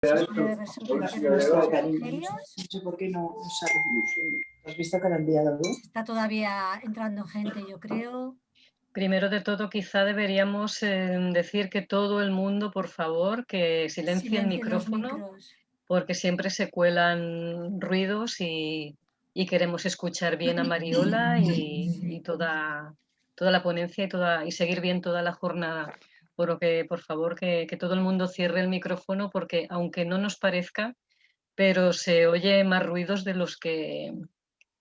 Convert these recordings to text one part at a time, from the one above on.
No sé por qué no, ¿Has visto que lo enviado Está todavía entrando gente, yo creo. Primero de todo, quizá deberíamos eh, decir que todo el mundo, por favor, que silencie el micrófono, porque siempre se cuelan ruidos y, queremos escuchar bien a Mariola y, toda, toda la ponencia y, toda, y seguir bien toda la jornada. Por que, por favor, que, todo el mundo cierre el micrófono, porque aunque no nos parezca, pero se oye más ruidos de los que,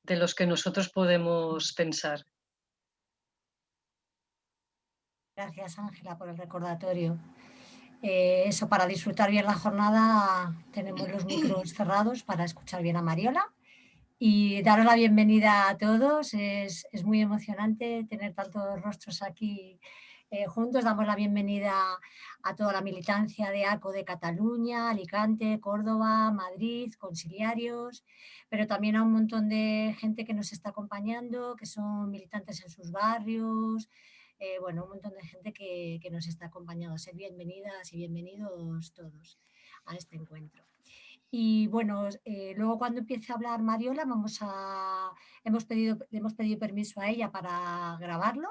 de los que nosotros podemos pensar. Gracias, Ángela, por el recordatorio. Eh, eso, para disfrutar bien la jornada tenemos los micros cerrados para escuchar bien a Mariola y daros la bienvenida a todos. Es, muy emocionante tener tantos rostros aquí eh, juntos. Damos la bienvenida a toda la militancia de ACO de Cataluña, Alicante, Córdoba, Madrid, conciliarios, pero también a un montón de gente que nos está acompañando, que son militantes en sus barrios, eh, bueno, un montón de gente que, nos está acompañando. Ser bienvenidas y bienvenidos todos a este encuentro. Y bueno, eh, luego cuando empiece a hablar Mariola, vamos a, hemos, pedido, hemos pedido permiso a ella para grabarlo,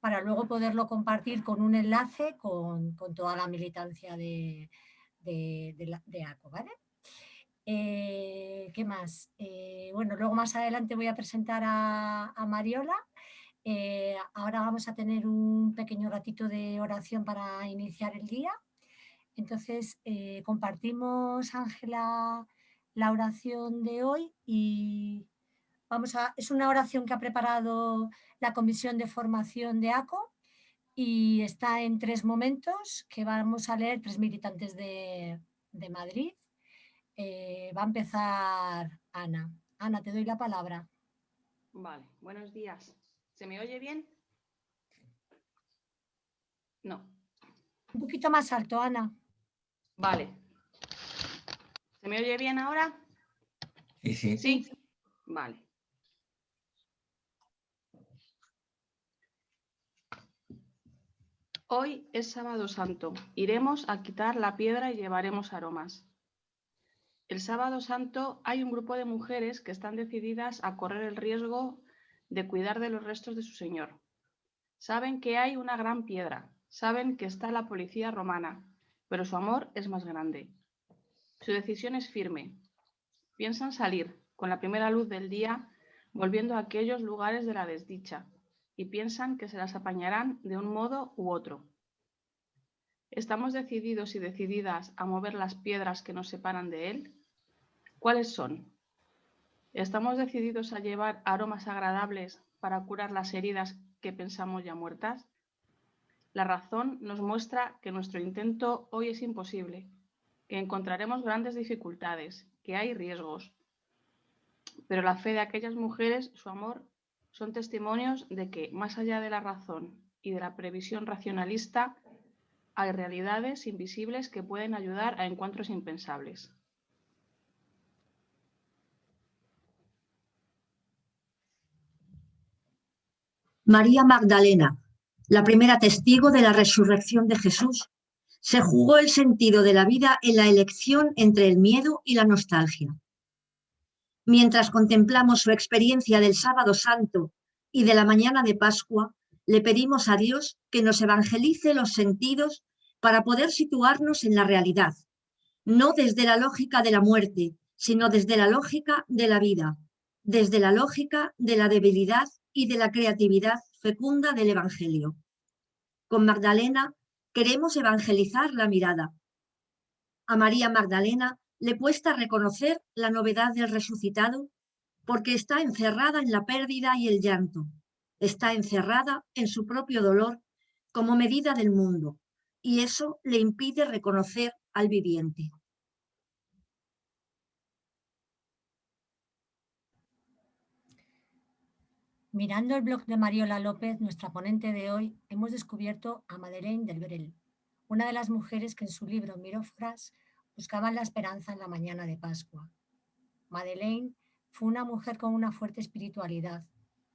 para luego poderlo compartir con un enlace con, toda la militancia de, de, ACO, ¿vale? Eh, ¿Qué más? bueno, luego más adelante voy a presentar a, a Mariola eh, ahora vamos a tener un pequeño ratito de oración para iniciar el día. Entonces, eh, compartimos, Ángela, la oración de hoy y vamos a, es una oración que ha preparado la Comisión de Formación de ACO y está en tres momentos que vamos a leer tres militantes de, Madrid. Eh, va a empezar Ana. Ana, te doy la palabra. Vale, buenos días. ¿Se me oye bien? No. Un poquito más alto, Ana. Vale. ¿Se me oye bien ahora? Sí, sí. Sí. Vale. Hoy es sábado santo. Iremos a quitar la piedra y llevaremos aromas. El sábado santo hay un grupo de mujeres que están decididas a correr el riesgo de cuidar de los restos de su señor. Saben que hay una gran piedra, saben que está la policía romana, pero su amor es más grande. Su decisión es firme. Piensan salir, con la primera luz del día, volviendo a aquellos lugares de la desdicha, y piensan que se las apañarán de un modo u otro. ¿Estamos decididos y decididas a mover las piedras que nos separan de él? ¿Cuáles son? ¿Estamos decididos a llevar aromas agradables para curar las heridas que pensamos ya muertas? La razón nos muestra que nuestro intento hoy es imposible, que encontraremos grandes dificultades, que hay riesgos. Pero la fe de aquellas mujeres, su amor, son testimonios de que, más allá de la razón y de la previsión racionalista, hay realidades invisibles que pueden ayudar a encuentros impensables. María Magdalena, la primera testigo de la resurrección de Jesús, se jugó el sentido de la vida en la elección entre el miedo y la nostalgia. Mientras contemplamos su experiencia del sábado santo y de la mañana de Pascua, le pedimos a Dios que nos evangelice los sentidos para poder situarnos en la realidad, no desde la lógica de la muerte, sino desde la lógica de la vida, desde la lógica de la debilidad y de la creatividad fecunda del Evangelio. Con Magdalena queremos evangelizar la mirada. A María Magdalena le cuesta reconocer la novedad del resucitado porque está encerrada en la pérdida y el llanto. Está encerrada en su propio dolor como medida del mundo y eso le impide reconocer al viviente. Mirando el blog de Mariola López, nuestra ponente de hoy, hemos descubierto a Madeleine del Brel, una de las mujeres que en su libro Mirofras buscaban la esperanza en la mañana de Pascua. Madeleine fue una mujer con una fuerte espiritualidad,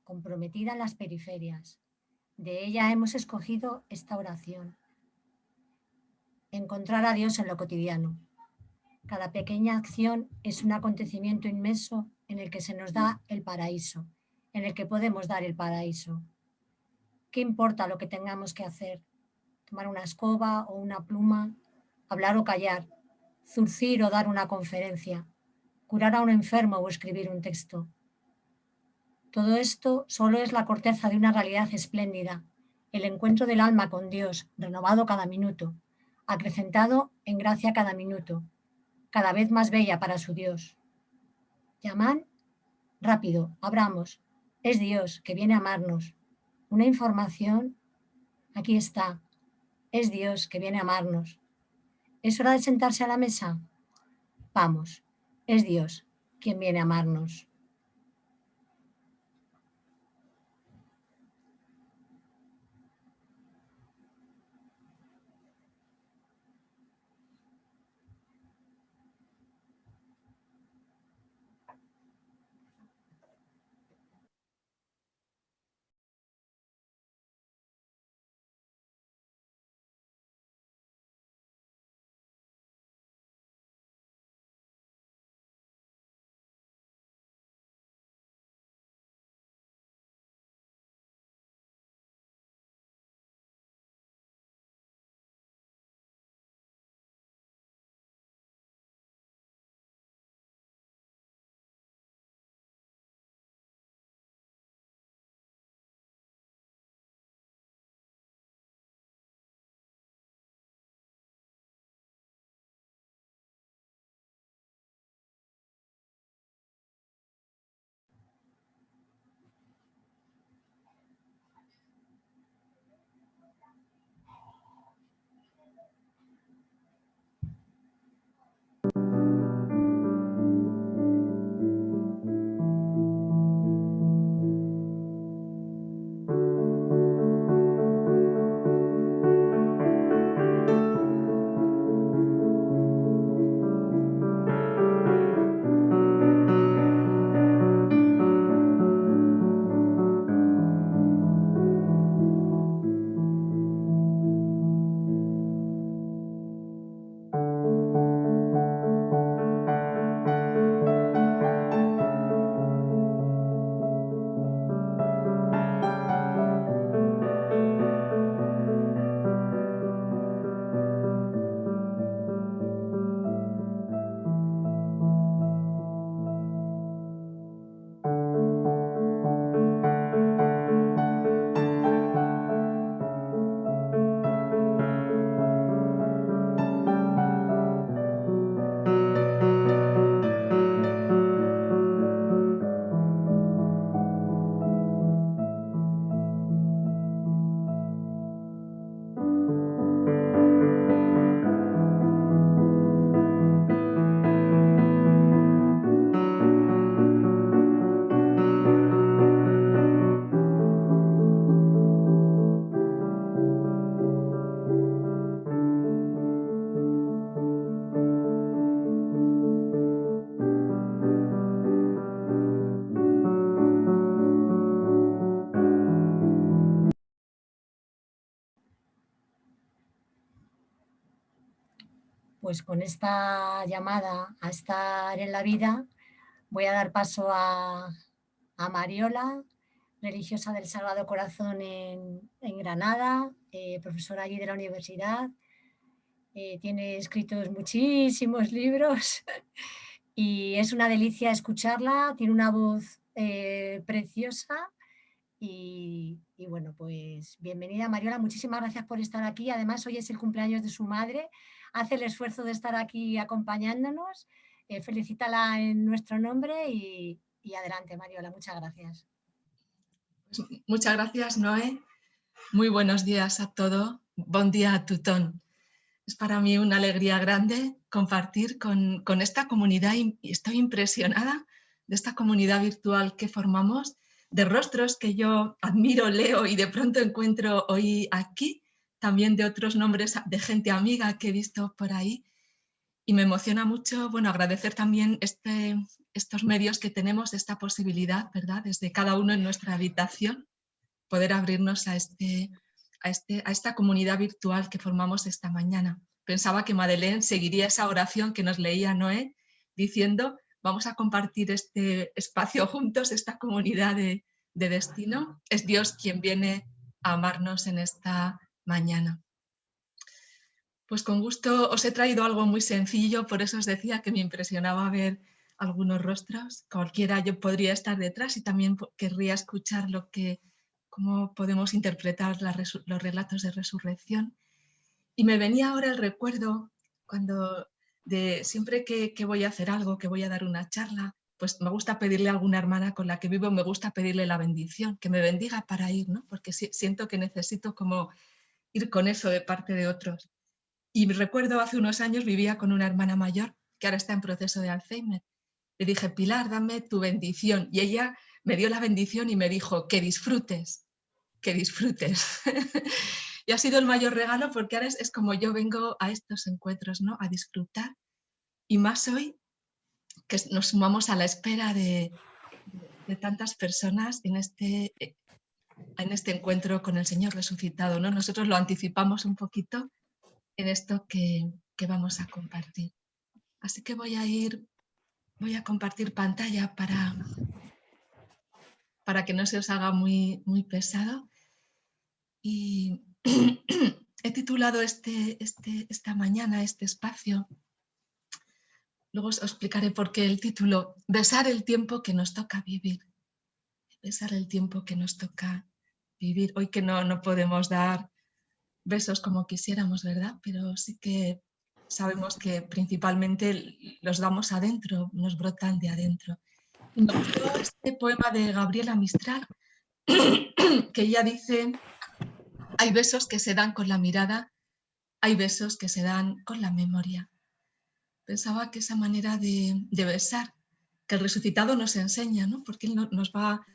comprometida en las periferias. De ella hemos escogido esta oración. Encontrar a Dios en lo cotidiano. Cada pequeña acción es un acontecimiento inmenso en el que se nos da el paraíso, en el que podemos dar el paraíso. ¿Qué importa lo que tengamos que hacer? Tomar una escoba o una pluma, hablar o callar, zurcir o dar una conferencia, curar a un enfermo o escribir un texto. Todo esto solo es la corteza de una realidad espléndida, el encuentro del alma con Dios, renovado cada minuto, acrecentado en gracia cada minuto, cada vez más bella para su Dios. Llaman, rápido, abramos, es Dios que viene a amarnos. Una información, aquí está, es Dios que viene a amarnos. ¿Es hora de sentarse a la mesa? Vamos, es Dios quien viene a amarnos. Pues con esta llamada a estar en la vida voy a dar paso a, Mariola, religiosa del Sagrado Corazón en, Granada, eh, profesora allí de la universidad. Eh, tiene escritos muchísimos libros y es una delicia escucharla, tiene una voz eh, preciosa y, y, bueno, pues bienvenida Mariola, muchísimas gracias por estar aquí. Además hoy es el cumpleaños de su madre, hace el esfuerzo de estar aquí acompañándonos. Eh, felicítala en nuestro nombre y, adelante, Mariola. Muchas gracias. Pues muchas gracias, Noé. Muy buenos días a todos. Buen día a tutón. Es para mí una alegría grande compartir con, con esta comunidad y estoy impresionada de esta comunidad virtual que formamos, de rostros que yo admiro, leo y de pronto encuentro hoy aquí también de otros nombres de gente amiga que he visto por ahí. Y me emociona mucho bueno, agradecer también este, estos medios que tenemos, esta posibilidad, ¿verdad? Desde cada uno en nuestra habitación, poder abrirnos a, este, a, este, a esta comunidad virtual que formamos esta mañana. pensaba que Madeleine seguiría esa oración que nos leía Noé, diciendo, vamos a compartir este espacio juntos, esta comunidad de, de destino. Es Dios quien viene a amarnos en esta mañana. Pues con gusto os he traído algo muy sencillo, por eso os decía que me impresionaba ver algunos rostros. Cualquiera yo podría estar detrás y también querría escuchar lo que, cómo podemos interpretar los relatos de resurrección. Y me venía ahora el recuerdo cuando de siempre que, que, voy a hacer algo, que voy a dar una charla, pues me gusta pedirle a alguna hermana con la que vivo, me gusta pedirle la bendición, que me bendiga para ir, ¿no? porque siento que necesito como ir con eso de parte de otros. Y recuerdo hace unos años vivía con una hermana mayor que ahora está en proceso de Alzheimer. Le dije, Pilar, dame tu bendición. Y ella me dio la bendición y me dijo, que disfrutes, que disfrutes. y ha sido el mayor regalo porque ahora es, como yo vengo a estos encuentros, ¿no? A disfrutar. Y más hoy que nos sumamos a la espera de, de tantas personas en este, en este encuentro con el Señor resucitado. ¿no? Nosotros lo anticipamos un poquito en esto que, vamos a compartir. Así que voy a ir, voy a compartir pantalla para, para que no se os haga muy, muy pesado. Y he titulado este, este, esta mañana, este espacio, luego os explicaré por qué el título, Besar el tiempo que nos toca vivir. Besar el tiempo que nos toca vivir. Hoy que no, no podemos dar besos como quisiéramos, ¿verdad? Pero sí que sabemos que principalmente los damos adentro, nos brotan de adentro. Este poema de Gabriela Mistral, que ella dice, hay besos que se dan con la mirada, hay besos que se dan con la memoria. Pensaba que esa manera de, besar, que el resucitado nos enseña, ¿no? porque Él nos va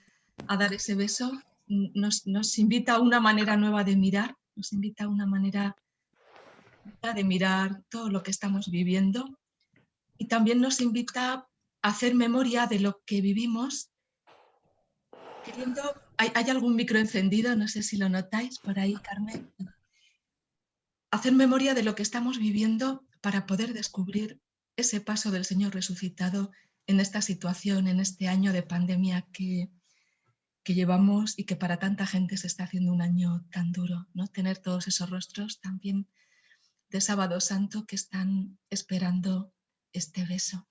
a dar ese beso, nos, nos invita a una manera nueva de mirar nos invita a una manera de mirar todo lo que estamos viviendo y también nos invita a hacer memoria de lo que vivimos. Queriendo, ¿hay, ¿Hay algún micro encendido? No sé si lo notáis por ahí, Carmen. Hacer memoria de lo que estamos viviendo para poder descubrir ese paso del Señor resucitado en esta situación, en este año de pandemia que, que llevamos y que para tanta gente se está haciendo un año tan duro, ¿no? Tener todos esos rostros también de Sábado Santo que están esperando este beso.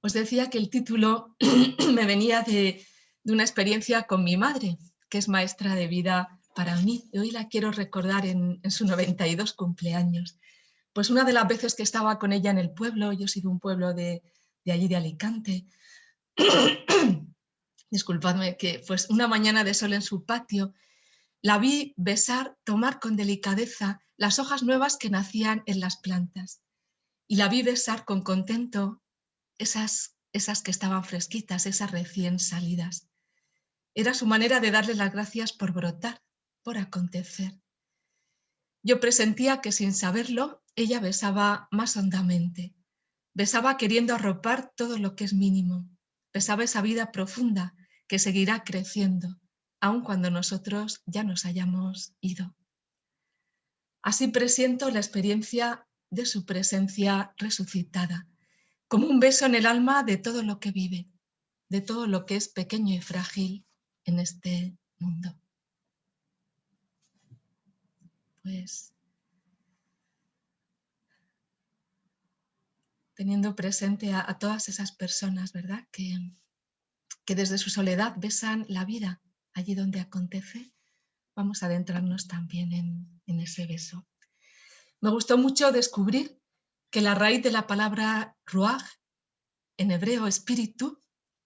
Os decía que el título me venía de, una experiencia con mi madre, que es maestra de vida para mí. Y hoy la quiero recordar en, en su 92 cumpleaños. Pues una de las veces que estaba con ella en el pueblo, yo he sido un pueblo de, de allí de Alicante, disculpadme, que pues una mañana de sol en su patio, la vi besar, tomar con delicadeza las hojas nuevas que nacían en las plantas. Y la vi besar con contento esas, esas que estaban fresquitas, esas recién salidas. Era su manera de darle las gracias por brotar, por acontecer. Yo presentía que sin saberlo, ella besaba más hondamente. Besaba queriendo arropar todo lo que es mínimo. Besaba esa vida profunda que seguirá creciendo, aun cuando nosotros ya nos hayamos ido. Así presiento la experiencia de su presencia resucitada, como un beso en el alma de todo lo que vive, de todo lo que es pequeño y frágil en este mundo. Pues teniendo presente a, a todas esas personas, ¿verdad? Que, que desde su soledad besan la vida allí donde acontece, vamos a adentrarnos también en, ese beso. Me gustó mucho descubrir que la raíz de la palabra ruach, en hebreo espíritu,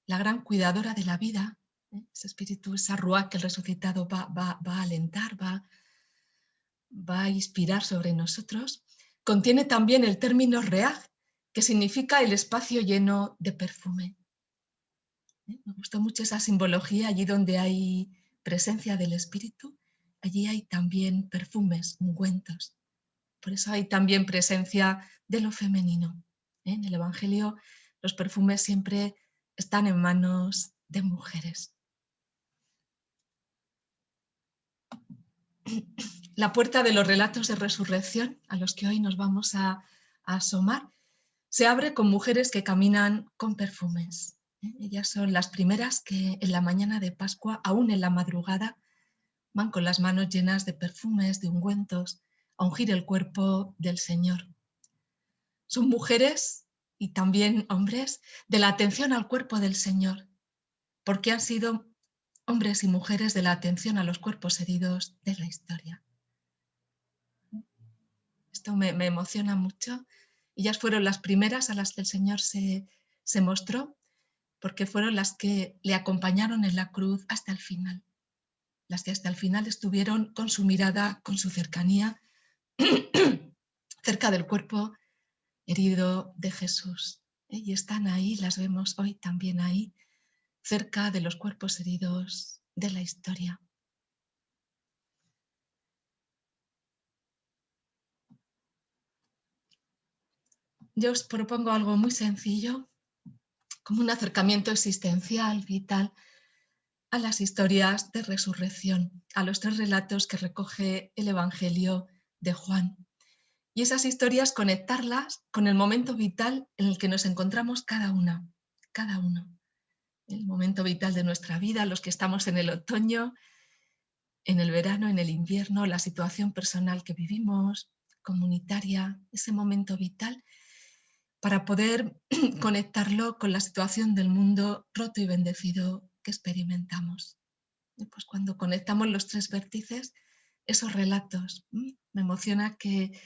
la gran cuidadora de la vida, ¿eh? ese espíritu, esa ruach que el resucitado va, a alentar, va, va a inspirar sobre nosotros, contiene también el término reaj, que significa el espacio lleno de perfume. Me gustó mucho esa simbología, allí donde hay presencia del espíritu, allí hay también perfumes, ungüentos. Por eso hay también presencia de lo femenino. ¿eh? En el Evangelio los perfumes siempre están en manos de mujeres. la puerta de los relatos de resurrección, a los que hoy nos vamos a, asomar, se abre con mujeres que caminan con perfumes. Ellas son las primeras que en la mañana de Pascua, aún en la madrugada, van con las manos llenas de perfumes, de ungüentos, a ungir el cuerpo del Señor. Son mujeres y también hombres de la atención al cuerpo del Señor, porque han sido hombres y mujeres de la atención a los cuerpos heridos de la historia. Esto me, emociona mucho. Ellas fueron las primeras a las que el Señor se, se mostró, porque fueron las que le acompañaron en la cruz hasta el final. Las que hasta el final estuvieron con su mirada, con su cercanía, cerca del cuerpo herido de Jesús. ¿eh? Y están ahí, las vemos hoy también ahí, cerca de los cuerpos heridos de la historia. Yo os propongo algo muy sencillo, como un acercamiento existencial, vital, a las historias de resurrección, a los tres relatos que recoge el Evangelio de Juan. Y esas historias conectarlas con el momento vital en el que nos encontramos cada una, cada uno el momento vital de nuestra vida, los que estamos en el otoño, en el verano, en el invierno, la situación personal que vivimos, comunitaria, ese momento vital, para poder conectarlo con la situación del mundo roto y bendecido que experimentamos. pues cuando conectamos los tres vértices, esos relatos, me emociona que,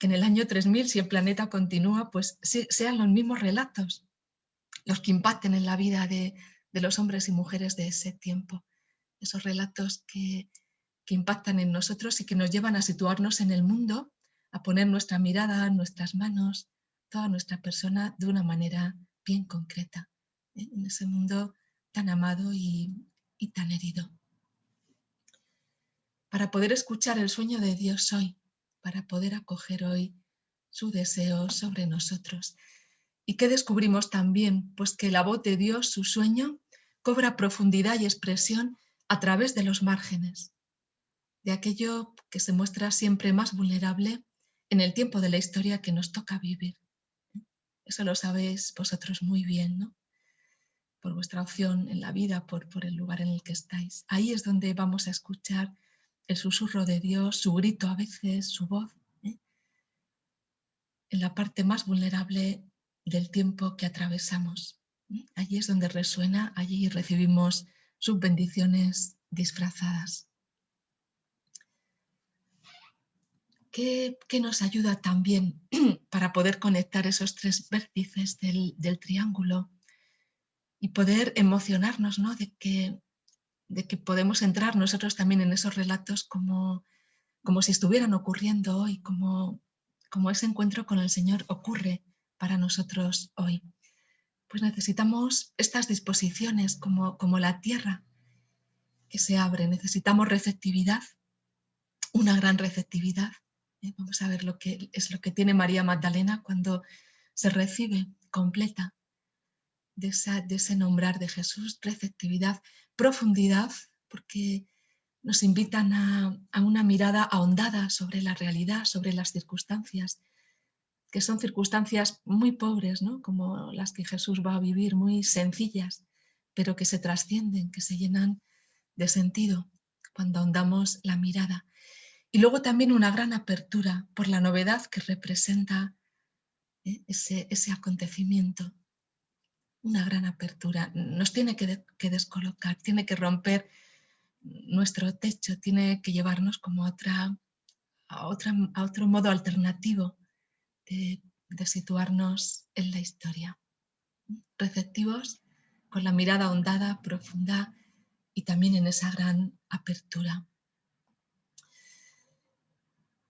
en el año 3000, si el planeta continúa, pues sean los mismos relatos, los que impacten en la vida de, los hombres y mujeres de ese tiempo. Esos relatos que, impactan en nosotros y que nos llevan a situarnos en el mundo, a poner nuestra mirada, nuestras manos, toda nuestra persona de una manera bien concreta, ¿eh? en ese mundo tan amado y, y tan herido. Para poder escuchar el sueño de Dios hoy, para poder acoger hoy su deseo sobre nosotros. ¿Y qué descubrimos también? Pues que la voz de Dios, su sueño, cobra profundidad y expresión a través de los márgenes, de aquello que se muestra siempre más vulnerable en el tiempo de la historia que nos toca vivir. Eso lo sabéis vosotros muy bien, ¿no? Por vuestra opción en la vida, por, el lugar en el que estáis. Ahí es donde vamos a escuchar el susurro de Dios, su grito a veces, su voz. ¿eh? En la parte más vulnerable del tiempo que atravesamos. Allí es donde resuena, allí recibimos sus bendiciones disfrazadas. ¿Qué, nos ayuda también para poder conectar esos tres vértices del, triángulo y poder emocionarnos ¿no? de, que, de que podemos entrar nosotros también en esos relatos como, como si estuvieran ocurriendo hoy, como, como ese encuentro con el Señor ocurre para nosotros hoy. Pues necesitamos estas disposiciones como, como la tierra que se abre, necesitamos receptividad, una gran receptividad. ¿Eh? Vamos a ver lo que es lo que tiene María Magdalena cuando se recibe completa de, de ese nombrar de Jesús, receptividad, profundidad, porque nos invitan a, a, una mirada ahondada sobre la realidad, sobre las circunstancias, que son circunstancias muy pobres, ¿no? como las que Jesús va a vivir, muy sencillas, pero que se trascienden, que se llenan de sentido cuando ahondamos la mirada. Y luego también una gran apertura por la novedad que representa ¿eh? ese, ese, acontecimiento. Una gran apertura. Nos tiene que, que, descolocar, tiene que romper nuestro techo, tiene que llevarnos como otra, a, otra, a otro modo alternativo de, situarnos en la historia. Receptivos, con la mirada ahondada, profunda y también en esa gran apertura.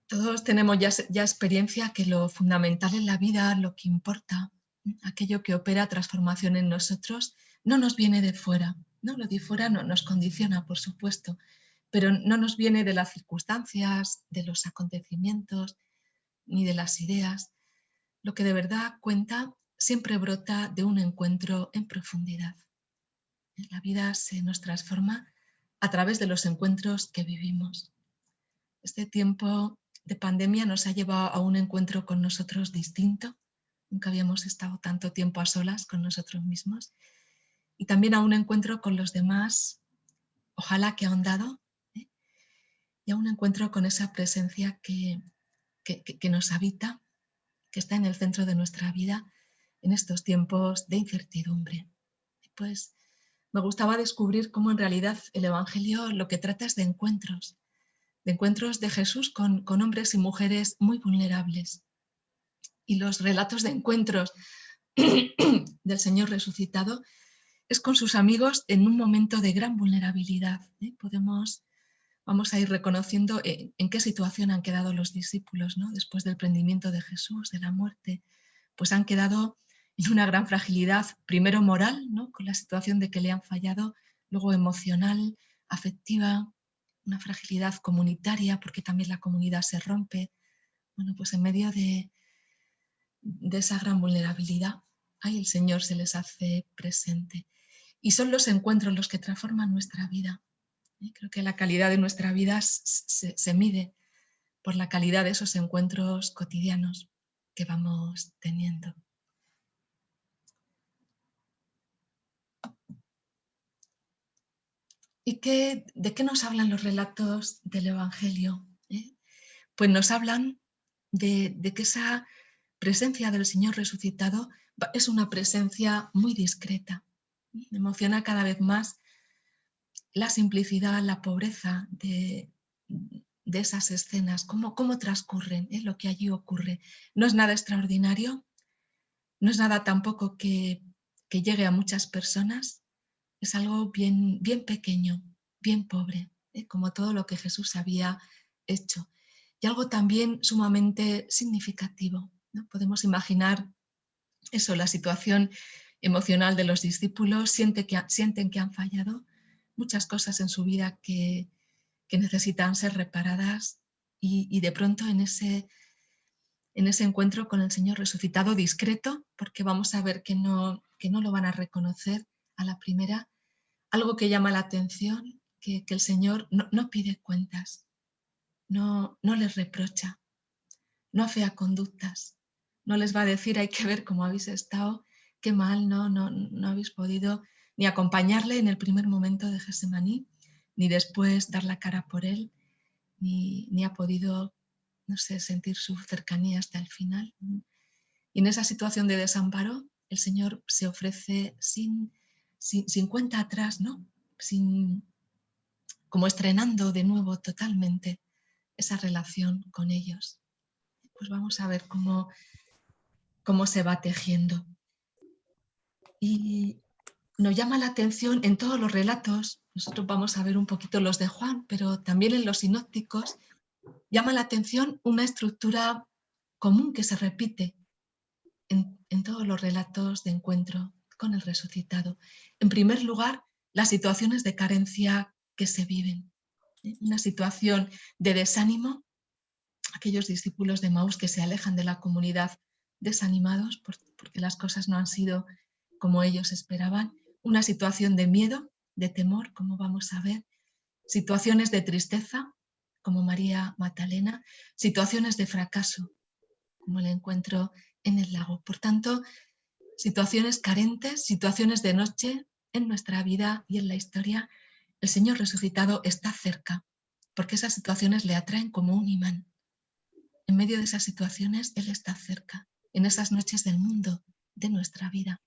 Todos tenemos ya, experiencia que lo fundamental en la vida, lo que importa, aquello que opera transformación en nosotros, no nos viene de fuera. ¿no? Lo de fuera no, nos condiciona, por supuesto, pero no nos viene de las circunstancias, de los acontecimientos, ni de las ideas. Lo que de verdad cuenta siempre brota de un encuentro en profundidad. La vida se nos transforma a través de los encuentros que vivimos. Este tiempo de pandemia nos ha llevado a un encuentro con nosotros distinto. Nunca habíamos estado tanto tiempo a solas con nosotros mismos. Y también a un encuentro con los demás, ojalá que ahondado, ¿eh? y a un encuentro con esa presencia que, que nos habita, que está en el centro de nuestra vida en estos tiempos de incertidumbre. Pues me gustaba descubrir cómo en realidad el Evangelio lo que trata es de encuentros, de encuentros de Jesús con, con hombres y mujeres muy vulnerables. Y los relatos de encuentros del Señor resucitado es con sus amigos en un momento de gran vulnerabilidad. ¿eh? Podemos, vamos a ir reconociendo en, en, qué situación han quedado los discípulos ¿no? después del prendimiento de Jesús, de la muerte, pues han quedado en una gran fragilidad, primero moral, ¿no? con la situación de que le han fallado, luego emocional, afectiva, una fragilidad comunitaria, porque también la comunidad se rompe. Bueno, pues en medio de, de esa gran vulnerabilidad, ahí el Señor se les hace presente. Y son los encuentros los que transforman nuestra vida. Creo que la calidad de nuestra vida se, se mide por la calidad de esos encuentros cotidianos que vamos teniendo. ¿Y qué, de qué nos hablan los relatos del Evangelio? ¿Eh? Pues nos hablan de, que esa presencia del Señor resucitado es una presencia muy discreta. Me emociona cada vez más la simplicidad, la pobreza de, de esas escenas, cómo, cómo transcurren, ¿eh? lo que allí ocurre. No es nada extraordinario, no es nada tampoco que, que llegue a muchas personas, es algo bien, bien pequeño, bien pobre, ¿eh? como todo lo que Jesús había hecho. Y algo también sumamente significativo. ¿no? Podemos imaginar eso, la situación emocional de los discípulos, sienten que, sienten que han fallado, muchas cosas en su vida que, que necesitan ser reparadas y, y, de pronto en ese, en ese encuentro con el Señor resucitado discreto, porque vamos a ver que no, que no lo van a reconocer, a la primera, algo que llama la atención, que, que el Señor no, no, pide cuentas, no, no les reprocha, no afea conductas, no les va a decir hay que ver cómo habéis estado, qué mal, no, no, no habéis podido ni acompañarle en el primer momento de Gesemaní, ni después dar la cara por él, ni, ni ha podido, no sé, sentir su cercanía hasta el final. Y en esa situación de desamparo, el Señor se ofrece sin sin, cuenta atrás, ¿no? Sin, como estrenando de nuevo totalmente esa relación con ellos. Pues vamos a ver cómo, cómo se va tejiendo. Y nos llama la atención en todos los relatos, nosotros vamos a ver un poquito los de Juan, pero también en los sinópticos, llama la atención una estructura común que se repite en, en todos los relatos de encuentro con el resucitado. En primer lugar, las situaciones de carencia que se viven. ¿eh? Una situación de desánimo, aquellos discípulos de Maús que se alejan de la comunidad desanimados porque las cosas no han sido como ellos esperaban. Una situación de miedo, de temor, como vamos a ver. Situaciones de tristeza, como María Magdalena. Situaciones de fracaso, como el encuentro en el lago. Por tanto, situaciones carentes, situaciones de noche en nuestra vida y en la historia, el Señor resucitado está cerca, porque esas situaciones le atraen como un imán. En medio de esas situaciones, Él está cerca, en esas noches del mundo, de nuestra vida.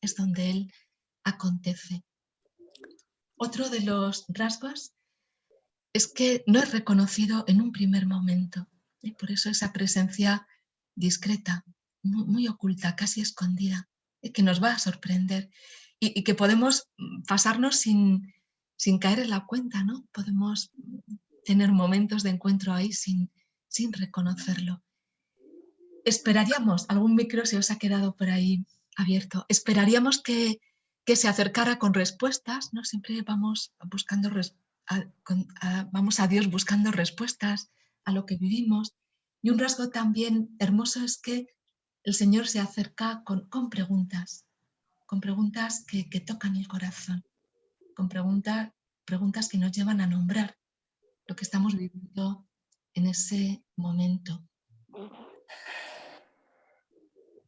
Es donde Él acontece. Otro de los rasgos es que no es reconocido en un primer momento. Y por eso esa presencia discreta, muy, oculta, casi escondida, que nos va a sorprender y, que podemos pasarnos sin, sin, caer en la cuenta, ¿no? Podemos tener momentos de encuentro ahí sin, sin reconocerlo. Esperaríamos, algún micro se os ha quedado por ahí abierto, esperaríamos que, que se acercara con respuestas, ¿no? Siempre vamos buscando, a, vamos a Dios buscando respuestas a lo que vivimos. Y un rasgo también hermoso es que el Señor se acerca con, preguntas, con preguntas que, que, tocan el corazón, con preguntas, preguntas que nos llevan a nombrar lo que estamos viviendo en ese momento.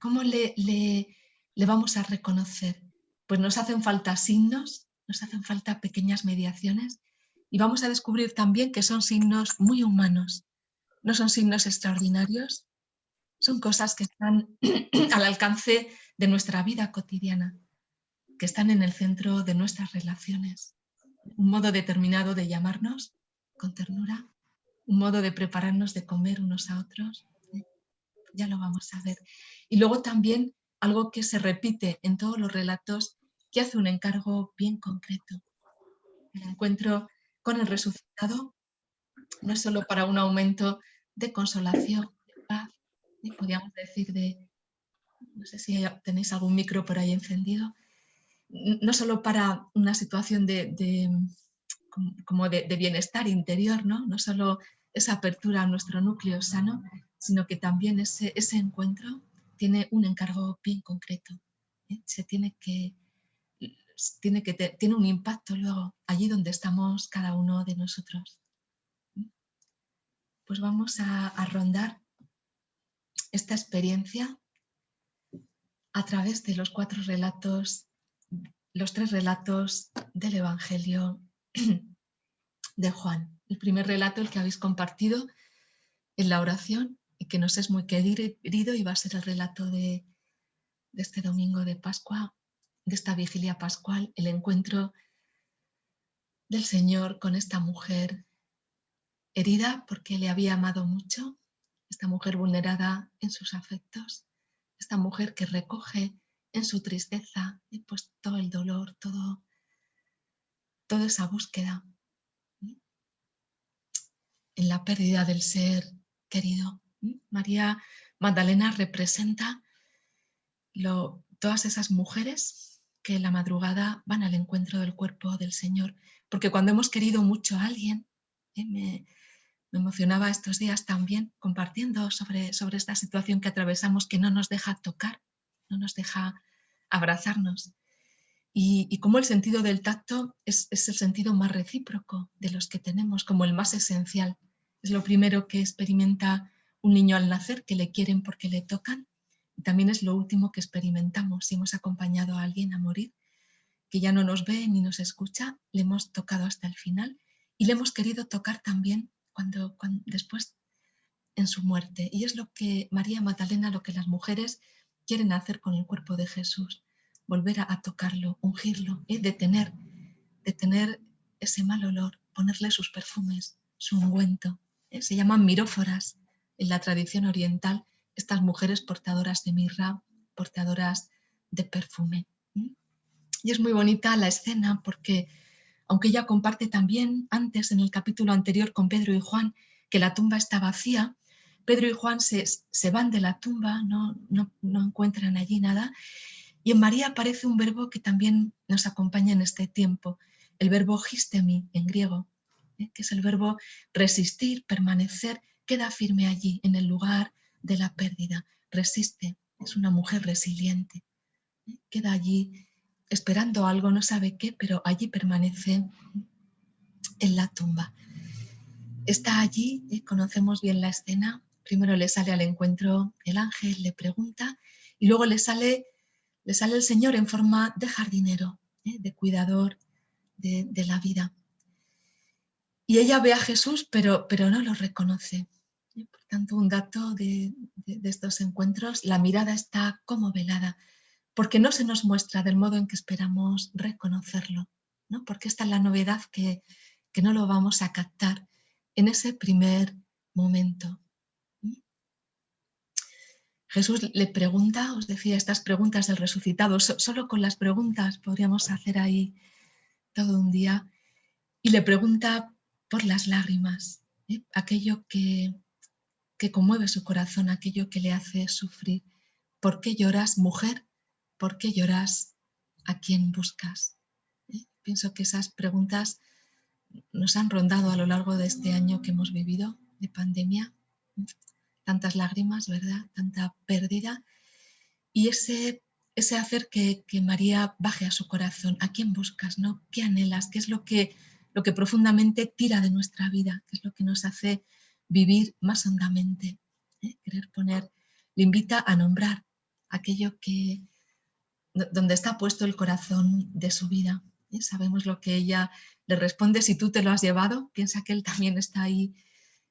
¿Cómo le, le, le vamos a reconocer? Pues nos hacen falta signos, nos hacen falta pequeñas mediaciones y vamos a descubrir también que son signos muy humanos, no son signos extraordinarios, son cosas que están al alcance de nuestra vida cotidiana, que están en el centro de nuestras relaciones. Un modo determinado de llamarnos con ternura, un modo de prepararnos de comer unos a otros. ¿eh? Ya lo vamos a ver. Y luego también algo que se repite en todos los relatos, que hace un encargo bien concreto. El encuentro con el resucitado no es solo para un aumento de consolación, de paz, podríamos decir de, no sé si tenéis algún micro por ahí encendido, no solo para una situación de, como de, bienestar interior, ¿no? no solo esa apertura a nuestro núcleo sano, sino que también ese, ese encuentro tiene un encargo bien concreto. ¿eh? Se tiene que, tiene que tiene un impacto luego allí donde estamos cada uno de nosotros. Pues vamos a rondar esta experiencia a través de los cuatro relatos, los tres relatos del Evangelio de Juan. El primer relato, el que habéis compartido en la oración y que nos es muy querido y va a ser el relato de, de este domingo de Pascua, de esta vigilia pascual, el encuentro del Señor con esta mujer herida porque le había amado mucho, esta mujer vulnerada en sus afectos, esta mujer que recoge en su tristeza pues, todo el dolor, todo, toda esa búsqueda en la pérdida del ser querido. María Magdalena representa todas esas mujeres que en la madrugada van al encuentro del cuerpo del Señor, porque cuando hemos querido mucho a alguien, ¿eh? me, me, emocionaba estos días también compartiendo sobre, sobre esta situación que atravesamos que no nos deja tocar, no nos deja abrazarnos. Y, y cómo el sentido del tacto es, es el sentido más recíproco de los que tenemos, como el más esencial. Es lo primero que experimenta un niño al nacer, que le quieren porque le tocan, también es lo último que experimentamos. Si hemos acompañado a alguien a morir, que ya no nos ve ni nos escucha, le hemos tocado hasta el final y le hemos querido tocar también cuando, después en su muerte. Y es lo que María Magdalena, lo que las mujeres quieren hacer con el cuerpo de Jesús, volver a, tocarlo, ungirlo, ¿eh? detener, detener ese mal olor, ponerle sus perfumes, su ungüento. ¿eh? Se llaman miróforas en la tradición oriental estas mujeres portadoras de mirra, portadoras de perfume. Y es muy bonita la escena porque, aunque ella comparte también antes en el capítulo anterior con Pedro y Juan que la tumba está vacía, Pedro y Juan se, van de la tumba, no, no, encuentran allí nada, y en María aparece un verbo que también nos acompaña en este tiempo, el verbo histemi en griego, ¿eh? que es el verbo resistir, permanecer, queda firme allí, en el lugar de la pérdida, resiste, es una mujer resiliente, ¿eh? queda allí esperando algo, no sabe qué, pero allí permanece en la tumba. Está allí, ¿eh? conocemos bien la escena, primero le sale al encuentro el ángel, le pregunta, y luego le sale, le sale el Señor en forma de jardinero, ¿eh? de cuidador de, la vida. Y ella ve a Jesús, pero, pero no lo reconoce. Por tanto, un dato de, estos encuentros, la mirada está como velada, porque no se nos muestra del modo en que esperamos reconocerlo, ¿no? porque esta es la novedad que, que no lo vamos a captar en ese primer momento. Jesús le pregunta, os decía, estas preguntas del resucitado, solo con las preguntas podríamos hacer ahí todo un día, y le pregunta por las lágrimas, ¿eh? aquello que, que conmueve su corazón, aquello que le hace sufrir. ¿Por qué lloras, mujer? ¿Por qué lloras? ¿A quién buscas? ¿Eh? Pienso que esas preguntas nos han rondado a lo largo de este año que hemos vivido de pandemia. Tantas lágrimas, ¿verdad? Tanta pérdida. Y ese, ese hacer que, que María baje a su corazón. ¿A quién buscas? ¿no? ¿Qué anhelas? ¿Qué es lo que, lo que profundamente tira de nuestra vida? ¿Qué es lo que nos hace vivir más hondamente, ¿eh? querer poner, le invita a nombrar aquello que, donde está puesto el corazón de su vida. Sabemos lo que ella le responde, si tú te lo has llevado, piensa que él también está ahí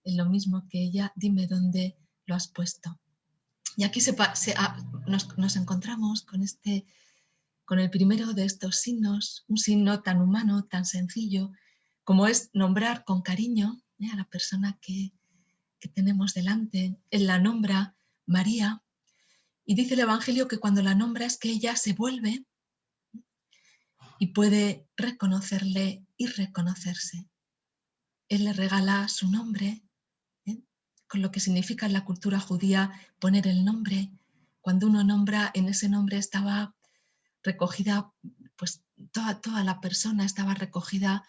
en lo mismo que ella, dime dónde lo has puesto. Y aquí se, ah, nos, nos, encontramos con, este, con el primero de estos signos, un signo tan humano, tan sencillo, como es nombrar con cariño ¿eh? a la persona que, que tenemos delante. Él la nombra María y dice el Evangelio que cuando la nombra es que ella se vuelve y puede reconocerle y reconocerse. Él le regala su nombre, ¿eh? con lo que significa en la cultura judía poner el nombre. Cuando uno nombra, en ese nombre estaba recogida, pues toda, toda la persona estaba recogida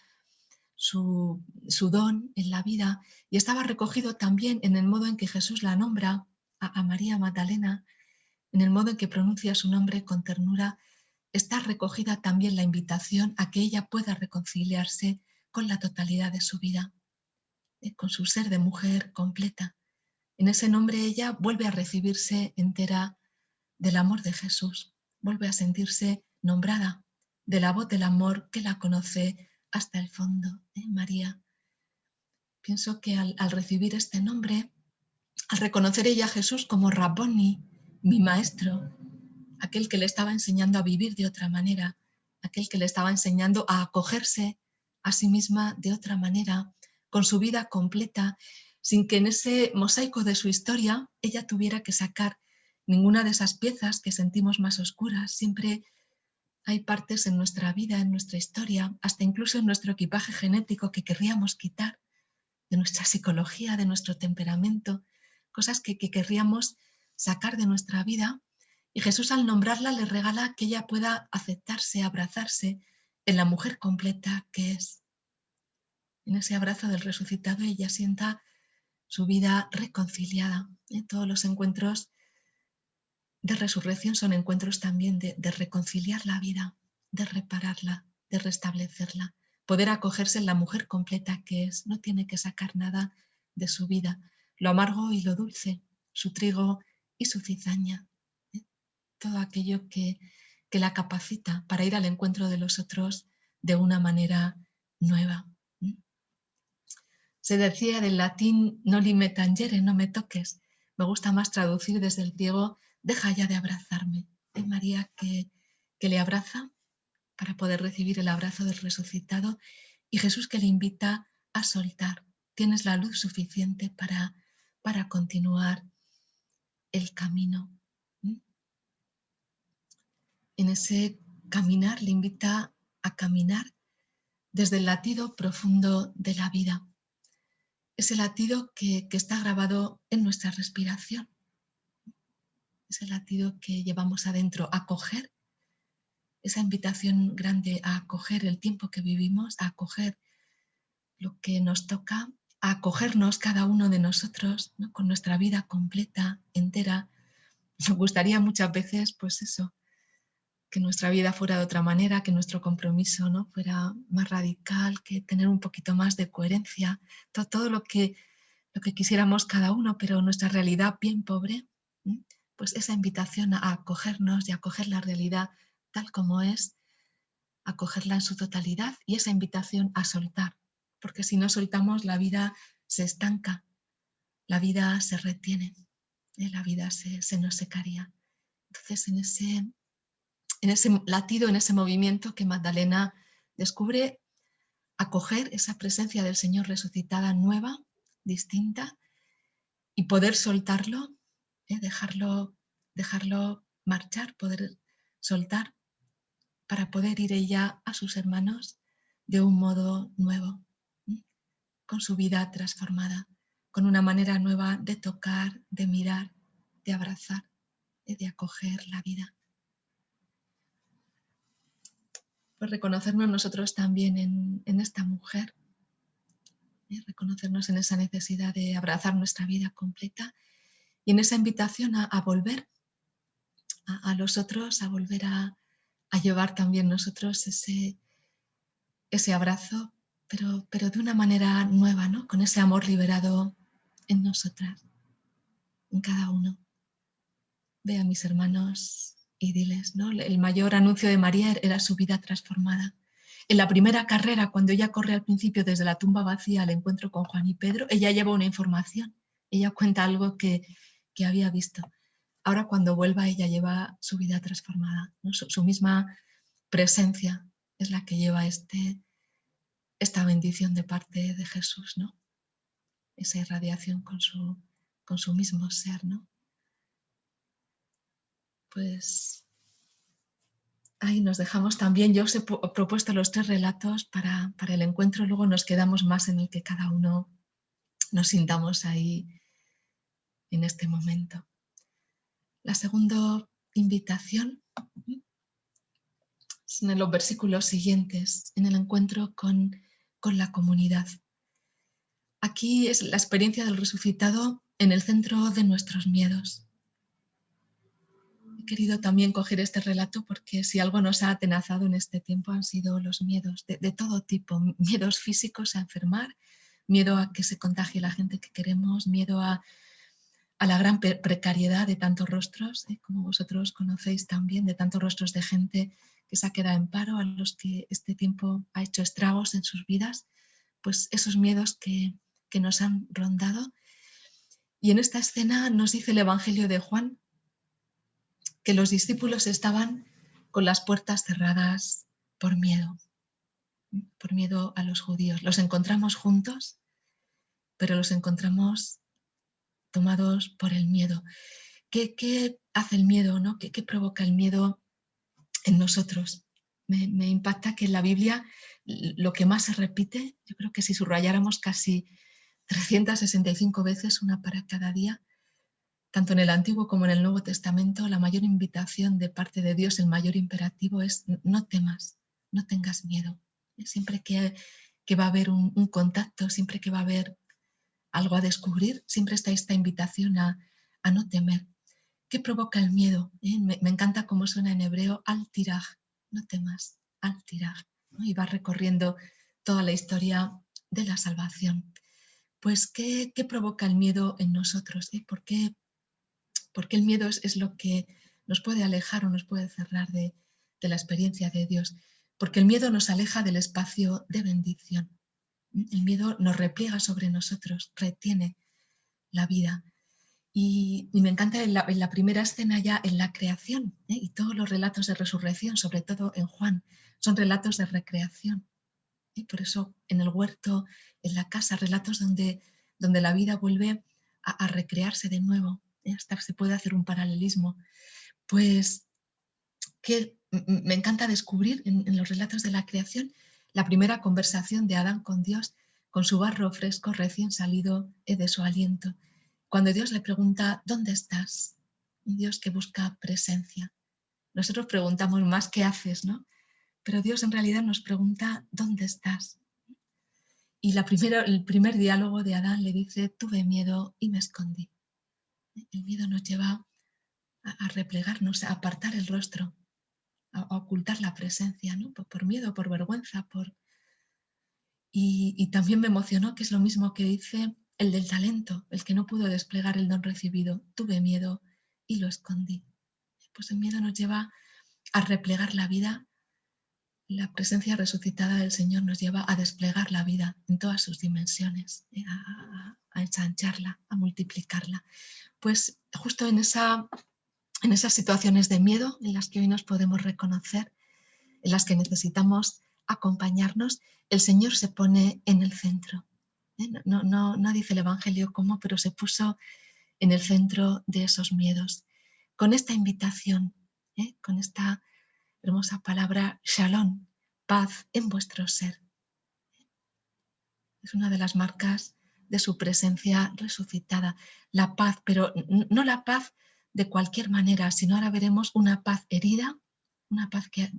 su, don en la vida y estaba recogido también en el modo en que Jesús la nombra a, María Magdalena, en el modo en que pronuncia su nombre con ternura, está recogida también la invitación a que ella pueda reconciliarse con la totalidad de su vida, eh, con su ser de mujer completa. En ese nombre ella vuelve a recibirse entera del amor de Jesús, vuelve a sentirse nombrada de la voz del amor que la conoce hasta el fondo, ¿eh? María. Pienso que al, recibir este nombre, al reconocer ella a Jesús como Rabboni, mi maestro, aquel que le estaba enseñando a vivir de otra manera, aquel que le estaba enseñando a acogerse a sí misma de otra manera, con su vida completa, sin que en ese mosaico de su historia ella tuviera que sacar ninguna de esas piezas que sentimos más oscuras, siempre hay partes en nuestra vida, en nuestra historia, hasta incluso en nuestro equipaje genético que querríamos quitar, de nuestra psicología, de nuestro temperamento, cosas que, querríamos sacar de nuestra vida. Y Jesús al nombrarla le regala que ella pueda aceptarse, abrazarse en la mujer completa que es. En ese abrazo del resucitado ella sienta su vida reconciliada. En todos los encuentros de resurrección son encuentros también de, reconciliar la vida, de repararla, de restablecerla, poder acogerse en la mujer completa que es, no tiene que sacar nada de su vida, lo amargo y lo dulce, su trigo y su cizaña, ¿eh? todo aquello que, que la capacita para ir al encuentro de los otros de una manera nueva. ¿eh? Se decía del latín no lime tangere, no me toques. Me gusta más traducir desde el griego deja ya de abrazarme. María que, que le abraza para poder recibir el abrazo del resucitado y Jesús que le invita a soltar. Tienes la luz suficiente para, para continuar el camino. En ese caminar le invita a caminar desde el latido profundo de la vida. Ese latido que, que está grabado en nuestra respiración ese latido que llevamos adentro, acoger esa invitación grande a acoger el tiempo que vivimos, a acoger lo que nos toca, a acogernos cada uno de nosotros con nuestra vida completa, entera. Me gustaría muchas veces, pues eso, que nuestra vida fuera de otra manera, que nuestro compromiso ¿no? fuera más radical, que tener un poquito más de coherencia, todo, todo lo, que, lo que quisiéramos cada uno, pero nuestra realidad bien pobre pues esa invitación a acogernos y acoger la realidad tal como es, acogerla en su totalidad y esa invitación a soltar, porque si no soltamos la vida se estanca, la vida se retiene, ¿eh? la vida se, nos secaría. Entonces en ese, en ese latido, en ese movimiento que Magdalena descubre, acoger esa presencia del Señor resucitada nueva, distinta, y poder soltarlo ¿eh? dejarlo, dejarlo marchar, poder soltar para poder ir ella a sus hermanos de un modo nuevo, con su vida transformada, con una manera nueva de tocar, de mirar, de abrazar, y de acoger la vida. Pues reconocernos nosotros también en, esta mujer, reconocernos en esa necesidad de abrazar nuestra vida completa y en esa invitación a, volver a, los otros, a volver a, llevar también nosotros ese, ese abrazo, pero, pero de una manera nueva, ¿no? con ese amor liberado en nosotras, en cada uno. Ve a mis hermanos y diles, ¿no? El mayor anuncio de María era su vida transformada. En la primera carrera, cuando ella corre al principio desde la tumba vacía al encuentro con Juan y Pedro, ella lleva una información, ella cuenta algo que, había visto. Ahora cuando vuelva ella lleva su vida transformada, su, misma presencia es la que lleva este, esta bendición de parte de Jesús, ¿no? esa irradiación con su, con su mismo ser. ¿no? Pues ahí nos dejamos también. Yo os he propuesto los tres relatos para, para, el encuentro, luego nos quedamos más en el que cada uno nos sintamos ahí en este momento. La segunda invitación es en los versículos siguientes, en el encuentro con, con la comunidad. Aquí es la experiencia del resucitado en el centro de nuestros miedos querido también coger este relato porque si algo nos ha atenazado en este tiempo han sido los miedos de, todo tipo, miedos físicos a enfermar, miedo a que se contagie la gente que queremos, miedo a, la gran precariedad de tantos rostros, ¿eh? como vosotros conocéis también, de tantos rostros de gente que se ha quedado en paro, a los que este tiempo ha hecho estragos en sus vidas, pues esos miedos que, que nos han rondado. Y en esta escena nos dice el Evangelio de Juan, que los discípulos estaban con las puertas cerradas por miedo, por miedo a los judíos. Los encontramos juntos, pero los encontramos tomados por el miedo. ¿Qué, hace el miedo? ¿no? ¿Qué, provoca el miedo en nosotros? Me, impacta que en la Biblia lo que más se repite, yo creo que si subrayáramos casi 365 veces, una para cada día, tanto en el Antiguo como en el Nuevo Testamento, la mayor invitación de parte de Dios, el mayor imperativo es no temas, no tengas miedo. Siempre que, va a haber un, contacto, siempre que va a haber algo a descubrir, siempre está esta invitación a, no temer. ¿Qué provoca el miedo? ¿Eh? Me, encanta cómo suena en hebreo al-tiraj, no temas, al-tiraj. Y va recorriendo toda la historia de la salvación. Pues, ¿qué, provoca el miedo en nosotros? ¿Eh? ¿Por qué porque el miedo es, lo que nos puede alejar o nos puede cerrar de, la experiencia de Dios, porque el miedo nos aleja del espacio de bendición. El miedo nos repliega sobre nosotros, retiene la vida. Y, me encanta en la, primera escena ya en la creación ¿eh? y todos los relatos de resurrección, sobre todo en Juan, son relatos de recreación. Y por eso en el huerto, en la casa, relatos donde, donde la vida vuelve a recrearse de nuevo, hasta se puede hacer un paralelismo, pues que me encanta descubrir en, los relatos de la creación la primera conversación de Adán con Dios, con su barro fresco recién salido de su aliento. Cuando Dios le pregunta, ¿dónde estás? Un Dios que busca presencia. Nosotros preguntamos más, ¿qué haces? ¿no? Pero Dios en realidad nos pregunta, ¿dónde estás? Y la primera, el primer diálogo de Adán le dice, tuve miedo y me escondí. El miedo nos lleva a, replegarnos, a apartar el rostro, a, ocultar la presencia, ¿no? por, miedo, por vergüenza. Por... Y, también me emocionó que es lo mismo que dice el del talento, el que no pudo desplegar el don recibido. Tuve miedo y lo escondí. Pues el miedo nos lleva a replegar la vida. La presencia resucitada del Señor nos lleva a desplegar la vida en todas sus dimensiones, ¿eh? a, ensancharla, a multiplicarla pues justo en, esa, en esas situaciones de miedo en las que hoy nos podemos reconocer, en las que necesitamos acompañarnos, el Señor se pone en el centro. No, no, no, dice el Evangelio cómo, pero se puso en el centro de esos miedos. Con esta invitación, ¿eh? con esta hermosa palabra, shalom, paz en vuestro ser. Es una de las marcas de su presencia resucitada, la paz, pero no la paz de cualquier manera, sino ahora veremos una paz herida, una paz que,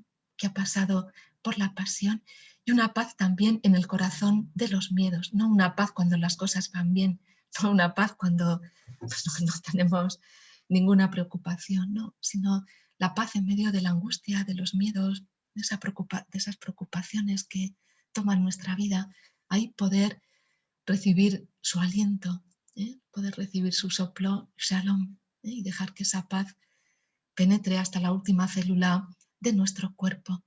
ha pasado por la pasión y una paz también en el corazón de los miedos, no una paz cuando las cosas van bien, no una paz cuando pues, no, tenemos ninguna preocupación, ¿no? sino la paz en medio de la angustia, de los miedos, de, esa de esas preocupaciones que toman nuestra vida, ahí poder recibir su aliento, ¿eh? poder recibir su soplo, shalom, ¿eh? y dejar que esa paz penetre hasta la última célula de nuestro cuerpo.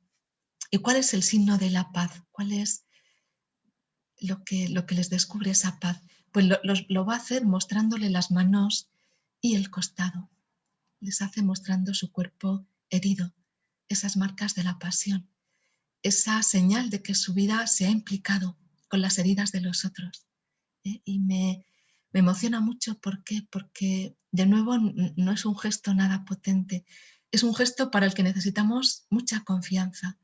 ¿Y cuál es el signo de la paz? ¿Cuál es lo que, les descubre esa paz? Pues lo, va a hacer mostrándole las manos y el costado. Les hace mostrando su cuerpo herido, esas marcas de la pasión, esa señal de que su vida se ha implicado con las heridas de los otros. ¿eh? Y me, emociona mucho ¿por porque, de nuevo, no es un gesto nada potente, es un gesto para el que necesitamos mucha confianza.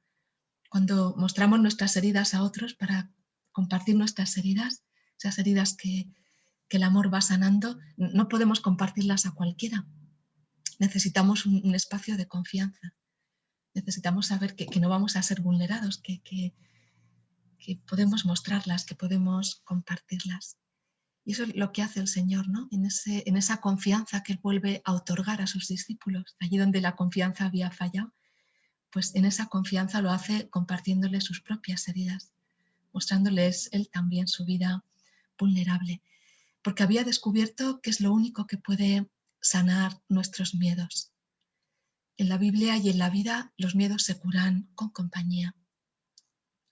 Cuando mostramos nuestras heridas a otros para compartir nuestras heridas, esas heridas que, el amor va sanando, no podemos compartirlas a cualquiera. Necesitamos un espacio de confianza necesitamos saber que, no vamos a ser vulnerados, que, que, podemos mostrarlas, que podemos compartirlas. Y eso es lo que hace el Señor, ¿no? En, ese, en esa confianza que Él vuelve a otorgar a sus discípulos, allí donde la confianza había fallado, pues en esa confianza lo hace compartiéndoles sus propias heridas, mostrándoles Él también su vida vulnerable, porque había descubierto que es lo único que puede sanar nuestros miedos, en la Biblia y en la vida los miedos se curan con compañía.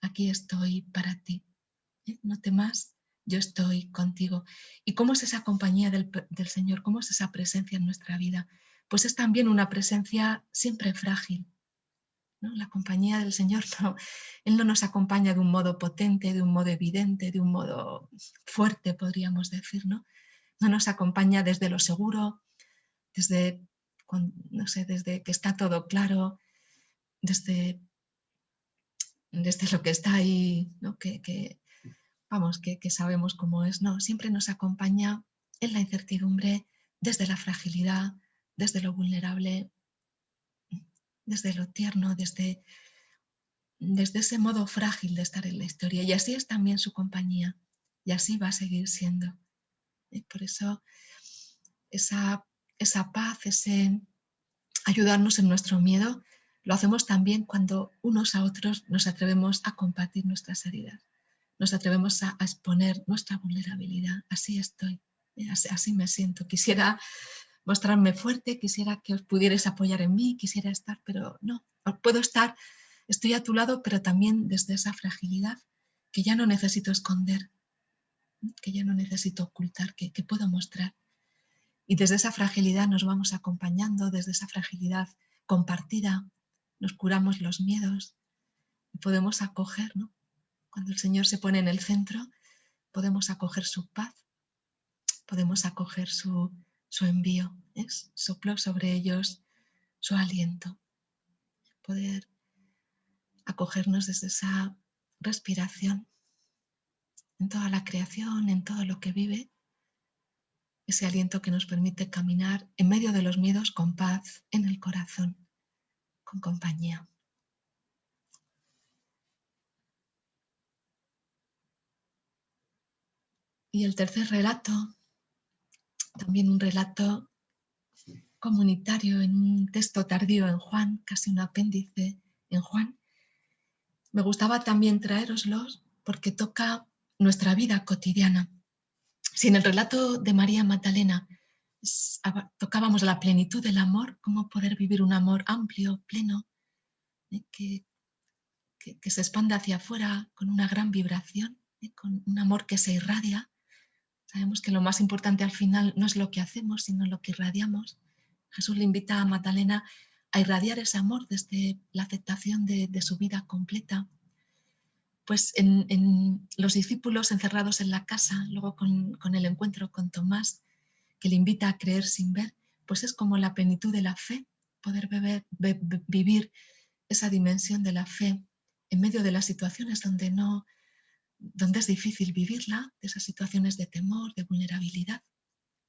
Aquí estoy para ti. ¿eh? No temas, yo estoy contigo. ¿Y cómo es esa compañía del, Señor? ¿Cómo es esa presencia en nuestra vida? Pues es también una presencia siempre frágil. La compañía del Señor, Él no nos acompaña de un modo potente, de un modo evidente, de un modo fuerte, podríamos decir. No, no nos acompaña desde lo seguro, desde no sé, desde que está todo claro, desde, desde lo que está ahí, que, vamos, que, sabemos cómo es, no, siempre nos acompaña en la incertidumbre, desde la fragilidad, desde lo vulnerable, desde lo tierno, desde, desde ese modo frágil de estar en la historia. Y así es también su compañía, y así va a seguir siendo. Y por eso esa esa paz, ese ayudarnos en nuestro miedo, lo hacemos también cuando unos a otros nos atrevemos a compartir nuestras heridas, nos atrevemos a, exponer nuestra vulnerabilidad. Así estoy, así, me siento. Quisiera mostrarme fuerte, quisiera que os pudierais apoyar en mí, quisiera estar, pero no, puedo estar, estoy a tu lado, pero también desde esa fragilidad que ya no necesito esconder, que ya no necesito ocultar, que puedo mostrar. Y desde esa fragilidad nos vamos acompañando, desde esa fragilidad compartida, nos curamos los miedos podemos acoger, ¿no? Cuando el Señor se pone en el centro, podemos acoger su paz, podemos acoger su, su envío, es sopló sobre ellos su aliento, poder acogernos desde esa respiración en toda la creación, en todo lo que vive, ese aliento que nos permite caminar en medio de los miedos con paz en el corazón, con compañía. Y el tercer relato, también un relato comunitario en un texto tardío en Juan, casi un apéndice en Juan. Me gustaba también traeroslos porque toca nuestra vida cotidiana. Si en el relato de María Magdalena tocábamos la plenitud del amor, cómo poder vivir un amor amplio, pleno, eh, que, que, se expande hacia afuera con una gran vibración, eh, con un amor que se irradia. Sabemos que lo más importante al final no es lo que hacemos, sino lo que irradiamos. Jesús le invita a Magdalena a irradiar ese amor desde la aceptación de, su vida completa, pues en, los discípulos encerrados en la casa, luego con, el encuentro con Tomás, que le invita a creer sin ver, pues es como la plenitud de la fe, poder vivir esa dimensión de la fe en medio de las situaciones donde, no, donde es difícil vivirla, de esas situaciones de temor, de vulnerabilidad.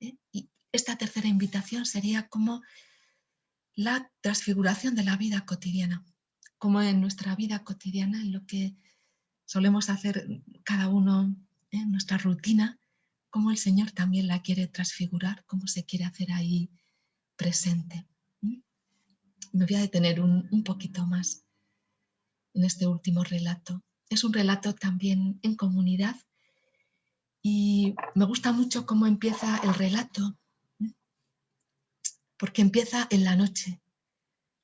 ¿eh? Y esta tercera invitación sería como la transfiguración de la vida cotidiana, como en nuestra vida cotidiana, en lo que solemos hacer cada uno en nuestra rutina, como el Señor también la quiere transfigurar, cómo se quiere hacer ahí presente. Me voy a detener un, un poquito más en este último relato. Es un relato también en comunidad Y me gusta mucho cómo empieza el relato, porque empieza en la noche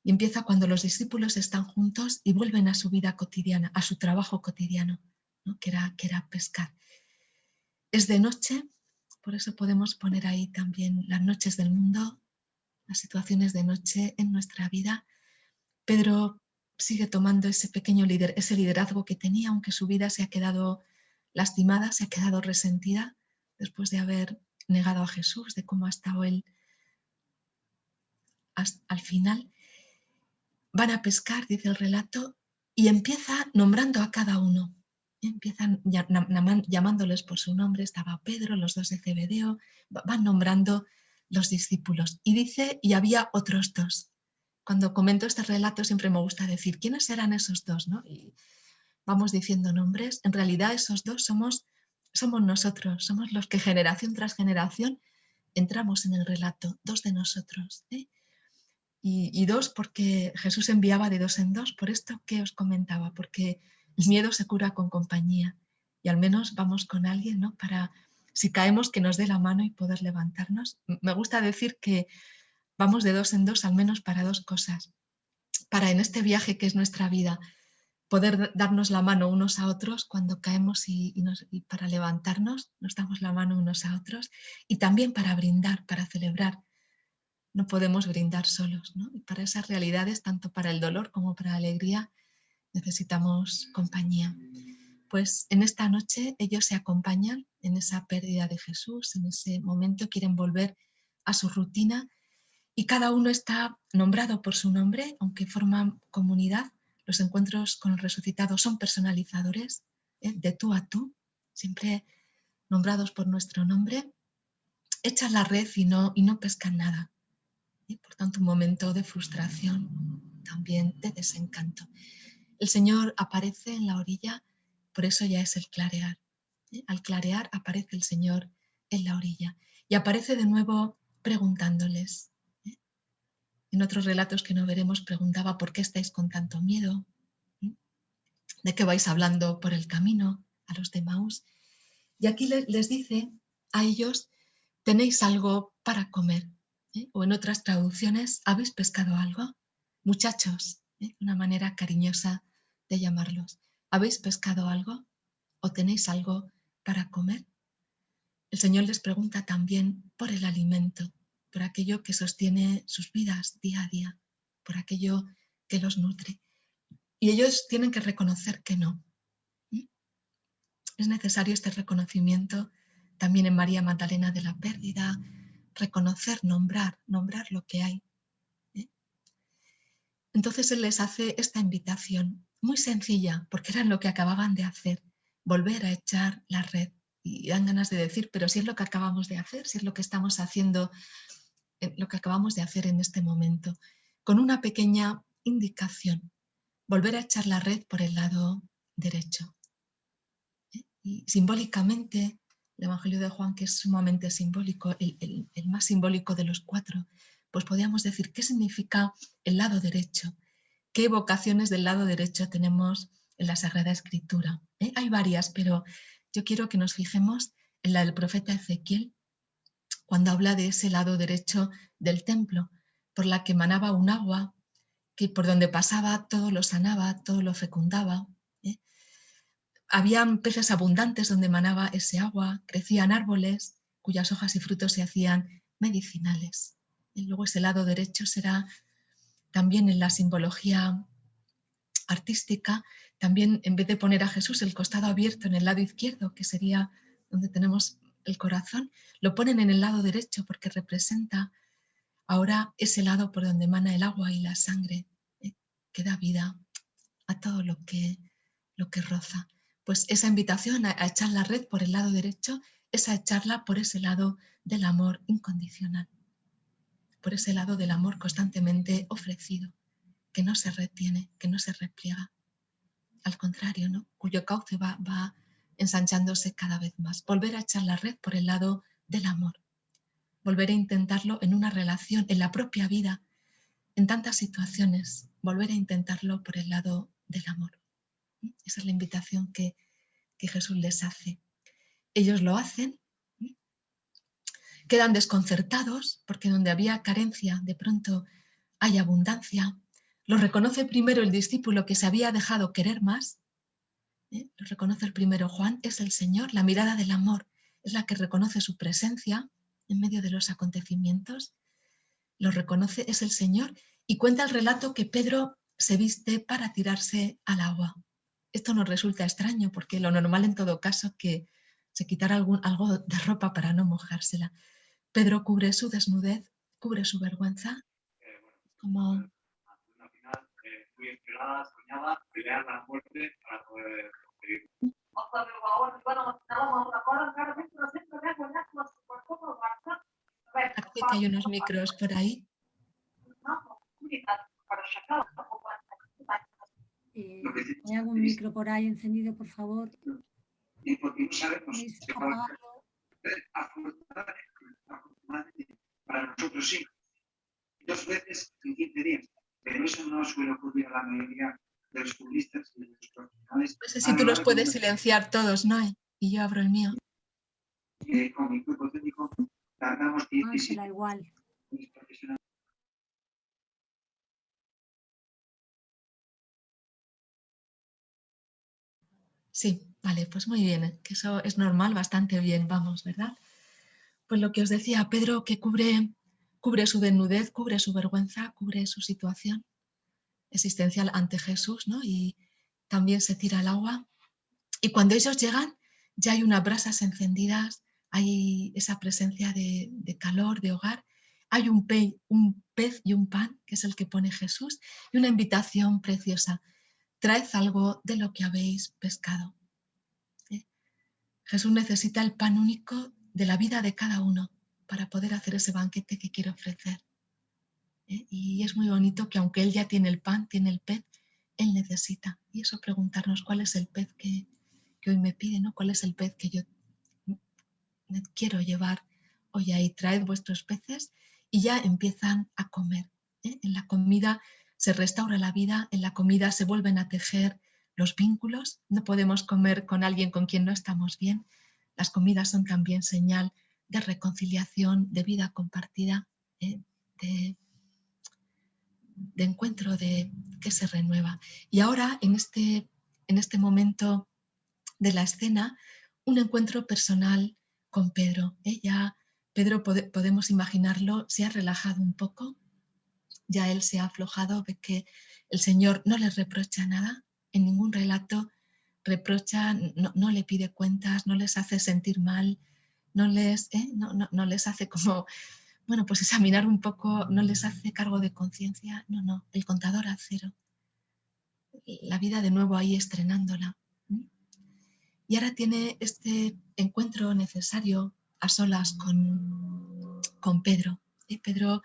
y empieza cuando los discípulos están juntos y vuelven a su vida cotidiana, a su trabajo cotidiano, que, era, que era pescar. Es de noche, por eso podemos poner ahí también las noches del mundo, las situaciones de noche en nuestra vida. Pedro sigue tomando ese pequeño líder, ese liderazgo que tenía, aunque su vida se ha quedado lastimada, se ha quedado resentida después de haber negado a Jesús, de cómo ha estado él al final. Van a pescar, dice el relato, y empieza nombrando a cada uno. Empiezan llamándoles por su nombre, estaba Pedro, los dos de Cebedeo, van nombrando los discípulos. Y dice, y había otros dos. Cuando comento este relato siempre me gusta decir, ¿quiénes eran esos dos? ¿no? Y vamos diciendo nombres. En realidad esos dos somos, somos nosotros, somos los que generación tras generación entramos en el relato, dos de nosotros. ¿eh? Y, y, dos porque Jesús enviaba de dos en dos, por esto que os comentaba, porque el miedo se cura con compañía y al menos vamos con alguien ¿no? para si caemos que nos dé la mano y poder levantarnos. Me gusta decir que vamos de dos en dos al menos para dos cosas. Para en este viaje que es nuestra vida, poder darnos la mano unos a otros cuando caemos y, para levantarnos, nos damos la mano unos a otros y también para brindar, para celebrar. No podemos brindar solos, Y para esas realidades, tanto para el dolor como para la alegría, necesitamos compañía pues en esta noche ellos se acompañan en esa pérdida de Jesús, en ese momento quieren volver a su rutina y cada uno está nombrado por su nombre, aunque forman comunidad. Los encuentros con el resucitado son personalizadores, ¿eh? de tú a tú, siempre nombrados por nuestro nombre. Echan la red y no, y no pescan nada. Y por tanto, un momento de frustración, también de desencanto. El Señor aparece en la orilla por eso ya es el clarear. ¿eh? Al clarear aparece el Señor en la orilla y aparece de nuevo preguntándoles. ¿Eh? En otros relatos que no veremos preguntaba ¿por qué estáis con tanto miedo? ¿eh? ¿De qué vais hablando por el camino a los de Maús? Y aquí les dice a ellos, tenéis algo para comer. O en otras traducciones, ¿habéis pescado algo? Muchachos, una manera cariñosa de llamarlos. ¿Habéis pescado algo? ¿O tenéis algo para comer? El Señor les pregunta también por el alimento, por aquello que sostiene sus vidas día a día, por aquello que los nutre. Y ellos tienen que reconocer que no. ¿Mm? Es necesario este reconocimiento también en María Magdalena de la pérdida, reconocer, nombrar, nombrar lo que hay. ¿eh? Entonces Él les hace esta invitación muy sencilla, porque era lo que acababan de hacer, volver a echar la red. Y dan ganas de decir, pero si es lo que acabamos de hacer, si es lo que estamos haciendo, lo que acabamos de hacer en este momento, con una pequeña indicación, volver a echar la red por el lado derecho. ¿Eh? Y simbólicamente, el Evangelio de Juan, que es sumamente simbólico, el, el más simbólico de los cuatro, pues podríamos decir, ¿qué significa el lado derecho? qué vocaciones del lado derecho tenemos en la Sagrada Escritura. ¿eh? Hay varias, pero yo quiero que nos fijemos en la del profeta Ezequiel, cuando habla de ese lado derecho del templo, por la que emanaba un agua, que por donde pasaba todo lo sanaba, todo lo fecundaba. ¿eh? Habían peces abundantes donde emanaba ese agua, crecían árboles cuyas hojas y frutos se hacían medicinales. Y luego ese lado derecho será también en la simbología artística, también en vez de poner a Jesús el costado abierto en el lado izquierdo, que sería donde tenemos el corazón, lo ponen en el lado derecho porque representa ahora ese lado por donde emana el agua y la sangre, eh, que da vida a todo lo que, lo que roza. Pues esa invitación a echar la red por el lado derecho es a echarla por ese lado del amor incondicional por ese lado del amor constantemente ofrecido, que no se retiene, que no se repliega. Al contrario, ¿no? cuyo cauce va, va ensanchándose cada vez más. Volver a echar la red por el lado del amor. Volver a intentarlo en una relación, en la propia vida, en tantas situaciones. Volver a intentarlo por el lado del amor. Esa es la invitación que, que Jesús les hace. ellos lo hacen, quedan desconcertados porque donde había carencia de pronto hay abundancia. Lo reconoce primero el discípulo que se había dejado querer más. ¿Eh? Lo reconoce el primero Juan, es el Señor, la mirada del amor es la que reconoce su presencia en medio de los acontecimientos. Lo reconoce, es el Señor y cuenta el relato que Pedro se viste para tirarse al agua. Esto nos resulta extraño porque lo normal en todo caso que se quitara algún, algo de ropa para no mojársela. Pedro cubre su desnudez, cubre su vergüenza, como... esperada, soñaba pelear la muerte para poder Hay unos micros por ahí. ¿Hay algún micro por ahí encendido, por favor? Para nosotros sí. Dos veces en 15 días. Pero eso no suele ocurrir a la mayoría de los futbolistas y de los profesionales. No sé si tú los puedes silenciar todos, ¿no? Y yo abro el mío. Eh, con mi cuerpo técnico tardamos 17 ah, igual. Sí, vale, pues muy bien, que eso es normal, bastante bien, vamos, ¿verdad? Pues lo que os decía, Pedro que cubre, cubre su desnudez, cubre su vergüenza, cubre su situación existencial ante Jesús, ¿no? Y también se tira al agua. Y cuando ellos llegan, ya hay unas brasas encendidas, hay esa presencia de, calor, de hogar, hay un, un pez y un pan, que es el que pone Jesús, y una invitación preciosa. Traed algo de lo que habéis pescado. Jesús necesita el pan único de la vida de cada uno para poder hacer ese banquete que quiere ofrecer. ¿Eh? Y es muy bonito que aunque Él ya tiene el pan, tiene el pez, Él necesita. Y eso preguntarnos cuál es el pez que, hoy me pide, ¿no? cuál es el pez que yo quiero llevar hoy ahí. Traed vuestros peces y ya empiezan a comer. ¿eh? En la comida se restaura la vida, en la comida se vuelven a tejer los vínculos. No podemos comer con alguien con quien no estamos bien, las comidas son también señal de reconciliación, de vida compartida, eh, de, encuentro de que se renueva. Y ahora, en este, en este momento de la escena, un encuentro personal con Pedro. Ella, Pedro podemos imaginarlo, se ha relajado un poco, ya él se ha aflojado, ve que el Señor no le reprocha nada, en ningún relato reprocha, no, le pide cuentas, no les hace sentir mal, no les, ¿eh? no, les hace como, bueno, pues examinar un poco, no les hace cargo de conciencia, no, no, el contador a cero. La vida de nuevo ahí estrenándola. Y ahora tiene este encuentro necesario a solas con, con Pedro. y Pedro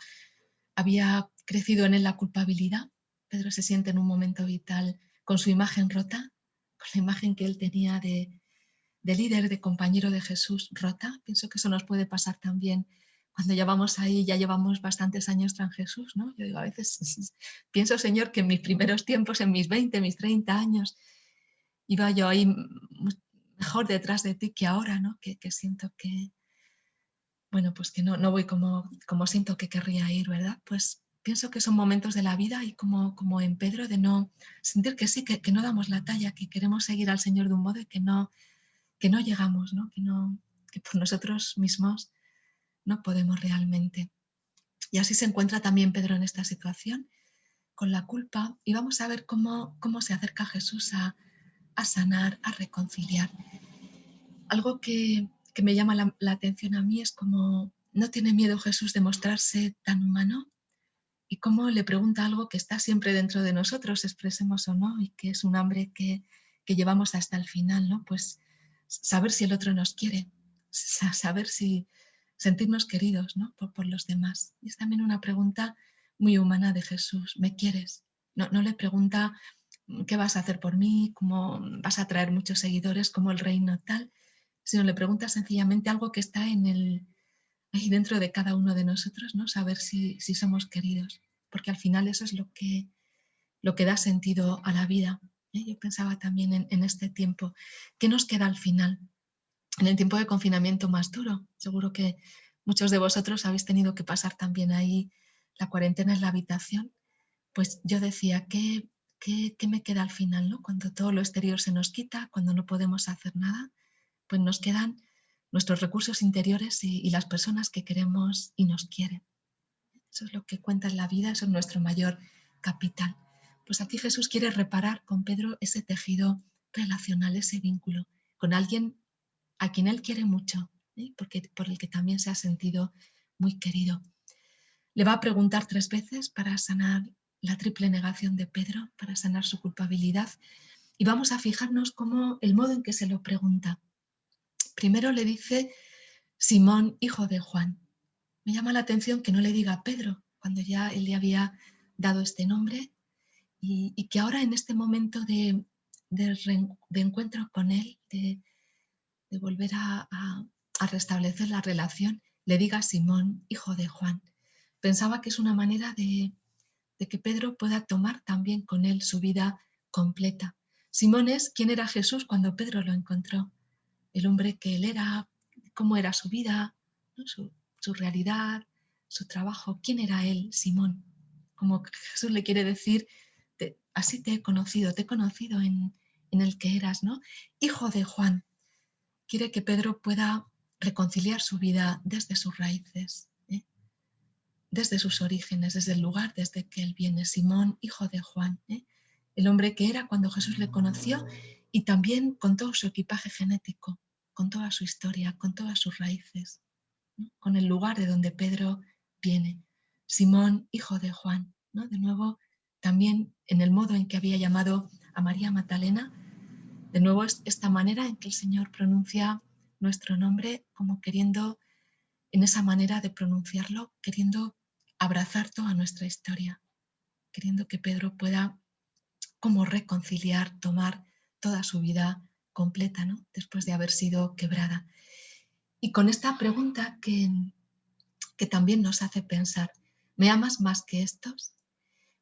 había crecido en él la culpabilidad. Pedro se siente en un momento vital con su imagen rota, con la imagen que él tenía de, líder, de compañero de Jesús rota. Pienso que eso nos puede pasar también cuando ya vamos ahí, ya llevamos bastantes años tras Jesús, ¿no? Yo digo, a veces pienso, Señor, que en mis primeros tiempos, en mis 20, mis 30 años, iba yo ahí mejor detrás de ti que ahora, ¿no? Que, siento que, bueno, pues que no, no voy como, como siento que querría ir, ¿verdad? Pues pienso que son momentos de la vida y como, como en Pedro de no sentir que sí, que, no damos la talla, que queremos seguir al Señor de un modo y que no, que no llegamos, ¿no? Que, no, que por nosotros mismos no podemos realmente. Y así se encuentra también Pedro en esta situación, con la culpa, y vamos a ver cómo, cómo se acerca Jesús a, sanar, a reconciliar. Algo que, me llama la, atención a mí es como no tiene miedo Jesús de mostrarse tan humano, y cómo le pregunta algo que está siempre dentro de nosotros, expresemos o no, y que es un hambre que, llevamos hasta el final, ¿no? Pues saber si el otro nos quiere, saber si sentirnos queridos ¿no? por, los demás. Y es también una pregunta muy humana de Jesús, ¿me quieres? No, no le pregunta qué vas a hacer por mí, cómo vas a traer muchos seguidores, como el reino tal, sino le pregunta sencillamente algo que está en el, ahí dentro de cada uno de nosotros, ¿no? saber si, somos queridos, porque al final eso es lo que, lo que da sentido a la vida. ¿eh? Yo pensaba también en, este tiempo, ¿qué nos queda al final? En el tiempo de confinamiento más duro. Seguro que muchos de vosotros habéis tenido que pasar también ahí la cuarentena en la habitación. Pues yo decía, ¿qué, qué, me queda al final? ¿no? Cuando todo lo exterior se nos quita, cuando no podemos hacer nada, pues nos quedan nuestros recursos interiores y, y las personas que queremos y nos quieren. Eso es lo que cuenta en la vida, eso es nuestro mayor capital. Pues aquí Jesús quiere reparar con Pedro ese tejido relacional, ese vínculo, con alguien a quien él quiere mucho, ¿eh? porque, por el que también se ha sentido muy querido. Le va a preguntar tres veces para sanar la triple negación de Pedro, para sanar su culpabilidad, y vamos a fijarnos cómo el modo en que se lo pregunta. Primero le dice Simón, hijo de Juan. Me llama la atención que no le diga Pedro, cuando ya él le había dado este nombre, y, que ahora en este momento de, encuentro con él, de, volver a, restablecer la relación, le diga Simón, hijo de Juan. Pensaba que es una manera de, que Pedro pueda tomar también con él su vida completa. Simón es quién era Jesús cuando Pedro lo encontró, el hombre que él era, cómo era su vida, su, su realidad, su trabajo, quién era él, Simón. Como Jesús le quiere decir, así te he conocido, te he conocido en, el que eras, ¿no? Hijo de Juan. Quiere que Pedro pueda reconciliar su vida desde sus raíces, ¿eh? desde sus orígenes, desde el lugar desde que él viene. Simón, hijo de Juan, ¿eh? el hombre que era cuando Jesús le conoció y también con todo su equipaje genético, con toda su historia, con todas sus raíces, con el lugar de donde Pedro viene. Simón, hijo de Juan, ¿no? de nuevo también en el modo en que había llamado a María Magdalena, de nuevo es esta manera en que el Señor pronuncia nuestro nombre como queriendo, en esa manera de pronunciarlo, queriendo abrazar toda nuestra historia, queriendo que Pedro pueda como reconciliar, tomar toda su vida completa, ¿no? después de haber sido quebrada. Y con esta pregunta que, que también nos hace pensar, ¿me amas más que estos?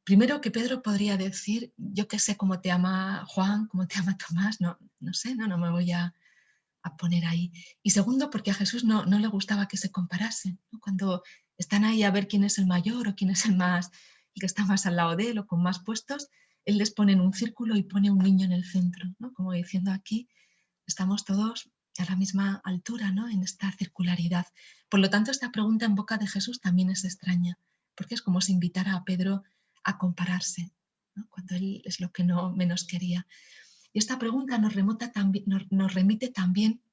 Primero que Pedro podría decir, yo qué sé cómo te ama Juan, cómo te ama Tomás, no, no sé, no, no me voy a, poner ahí. Y segundo, porque a Jesús no, no le gustaba que se comparasen. Cuando están ahí a ver quién es el mayor o quién es el más, el que está más al lado de él o con más puestos, él les pone en un círculo y pone un niño en el centro, ¿no? como diciendo aquí, estamos todos a la misma altura ¿no? en esta circularidad. Por lo tanto, esta pregunta en boca de Jesús también es extraña, porque es como si invitara a Pedro a compararse, cuando él es lo que no menos quería. Y esta pregunta nos, remota también, nos, remite también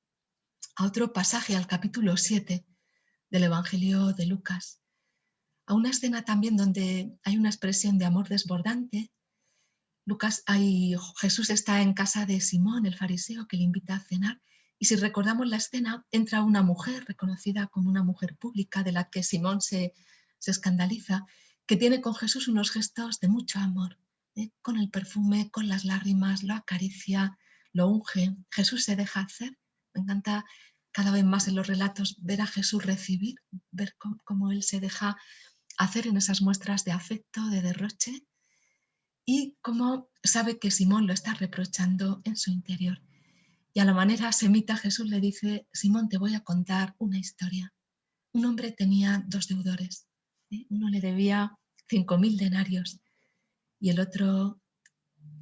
a otro pasaje, al capítulo 7 del Evangelio de Lucas, a una escena también donde hay una expresión de amor desbordante. Lucas, hay, Jesús está en casa de Simón, el fariseo, que le invita a cenar, y si recordamos la escena, entra una mujer reconocida como una mujer pública de la que Simón se, se escandaliza que tiene con Jesús unos gestos de mucho amor, ¿eh? con el perfume, con las lágrimas, lo acaricia, lo unge. Jesús se deja hacer. Me encanta cada vez más en los relatos ver a Jesús recibir, ver cómo, Él se deja hacer en esas muestras de afecto, de derroche, y cómo sabe que Simón lo está reprochando en su interior. Y a la manera semita Jesús le dice, Simón, te voy a contar una historia. Un hombre tenía dos deudores. Uno le debía 5.000 denarios y el otro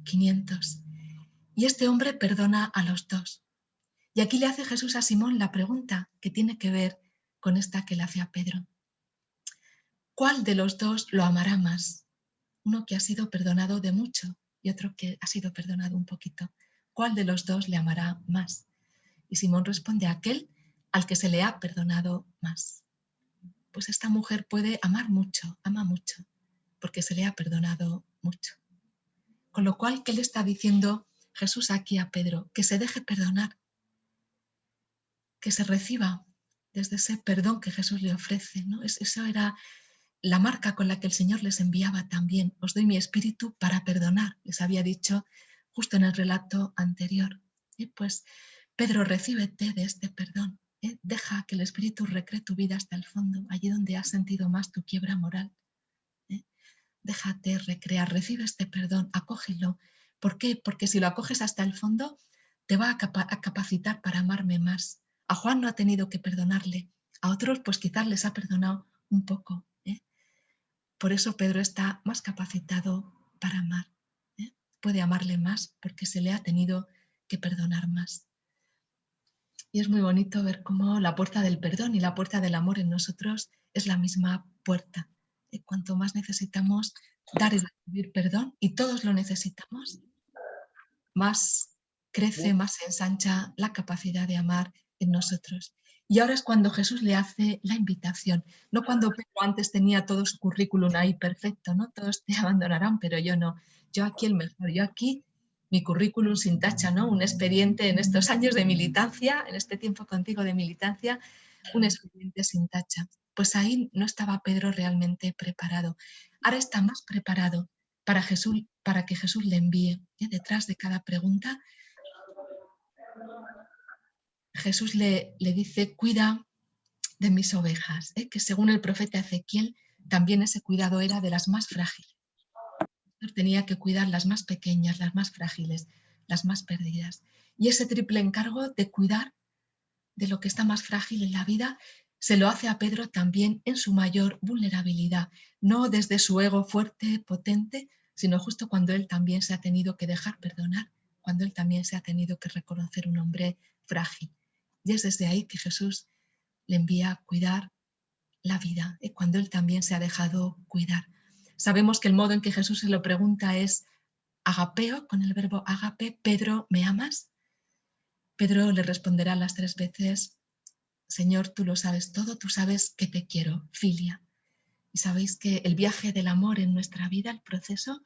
500. Y este hombre perdona a los dos. Y aquí le hace Jesús a Simón la pregunta que tiene que ver con esta que le hace a Pedro. ¿Cuál de los dos lo amará más? Uno que ha sido perdonado de mucho y otro que ha sido perdonado un poquito. ¿Cuál de los dos le amará más? Y Simón responde a aquel al que se le ha perdonado más pues esta mujer puede amar mucho, ama mucho, porque se le ha perdonado mucho. Con lo cual, ¿qué le está diciendo Jesús aquí a Pedro? Que se deje perdonar, que se reciba desde ese perdón que Jesús le ofrece. ¿no? Eso era la marca con la que el Señor les enviaba también. Os doy mi espíritu para perdonar, les había dicho justo en el relato anterior. Y pues, Pedro, recíbete de este perdón. Deja que el Espíritu recree tu vida hasta el fondo, allí donde has sentido más tu quiebra moral. ¿eh? Déjate recrear, recibe este perdón, acógelo. ¿Por qué? Porque si lo acoges hasta el fondo, te va a, capacitar para amarme más, A Juan no ha tenido que perdonarle, a otros pues quizás les ha perdonado un poco. ¿eh? Por eso Pedro está más capacitado para amar. ¿eh? Puede amarle más porque se le ha tenido que perdonar más. Y es muy bonito ver cómo la puerta del perdón y la puerta del amor en nosotros es la misma puerta. Y cuanto más necesitamos dar y recibir perdón, y todos lo necesitamos, más crece, más se ensancha la capacidad de amar en nosotros. Y ahora es cuando Jesús le hace la invitación, no cuando Pedro antes tenía todo su currículum ahí perfecto, ¿no? Todos te abandonarán, pero yo no. Yo aquí el mejor, yo aquí mi currículum sin tacha, ¿no? Un expediente en estos años de militancia, en este tiempo contigo de militancia, un expediente sin tacha. Pues ahí no estaba Pedro realmente preparado. Ahora está más preparado para, Jesús, para que Jesús le envíe. ¿eh? Detrás de cada pregunta, Jesús le, le dice, cuida de mis ovejas, ¿eh? que según el profeta Ezequiel, también ese cuidado era de las más frágiles tenía que cuidar las más pequeñas, las más frágiles, las más perdidas. Y ese triple encargo de cuidar de lo que está más frágil en la vida se lo hace a Pedro también en su mayor vulnerabilidad, no desde su ego fuerte, potente, sino justo cuando él también se ha tenido que dejar perdonar, cuando él también se ha tenido que reconocer un hombre frágil. Y es desde ahí que Jesús le envía a cuidar la vida, y cuando él también se ha dejado cuidar. Sabemos que el modo en que Jesús se lo pregunta es agapeo, con el verbo agape, Pedro, ¿me amas? Pedro le responderá las tres veces, Señor, tú lo sabes todo, tú sabes que te quiero, filia. Y sabéis que el viaje del amor en nuestra vida, el proceso,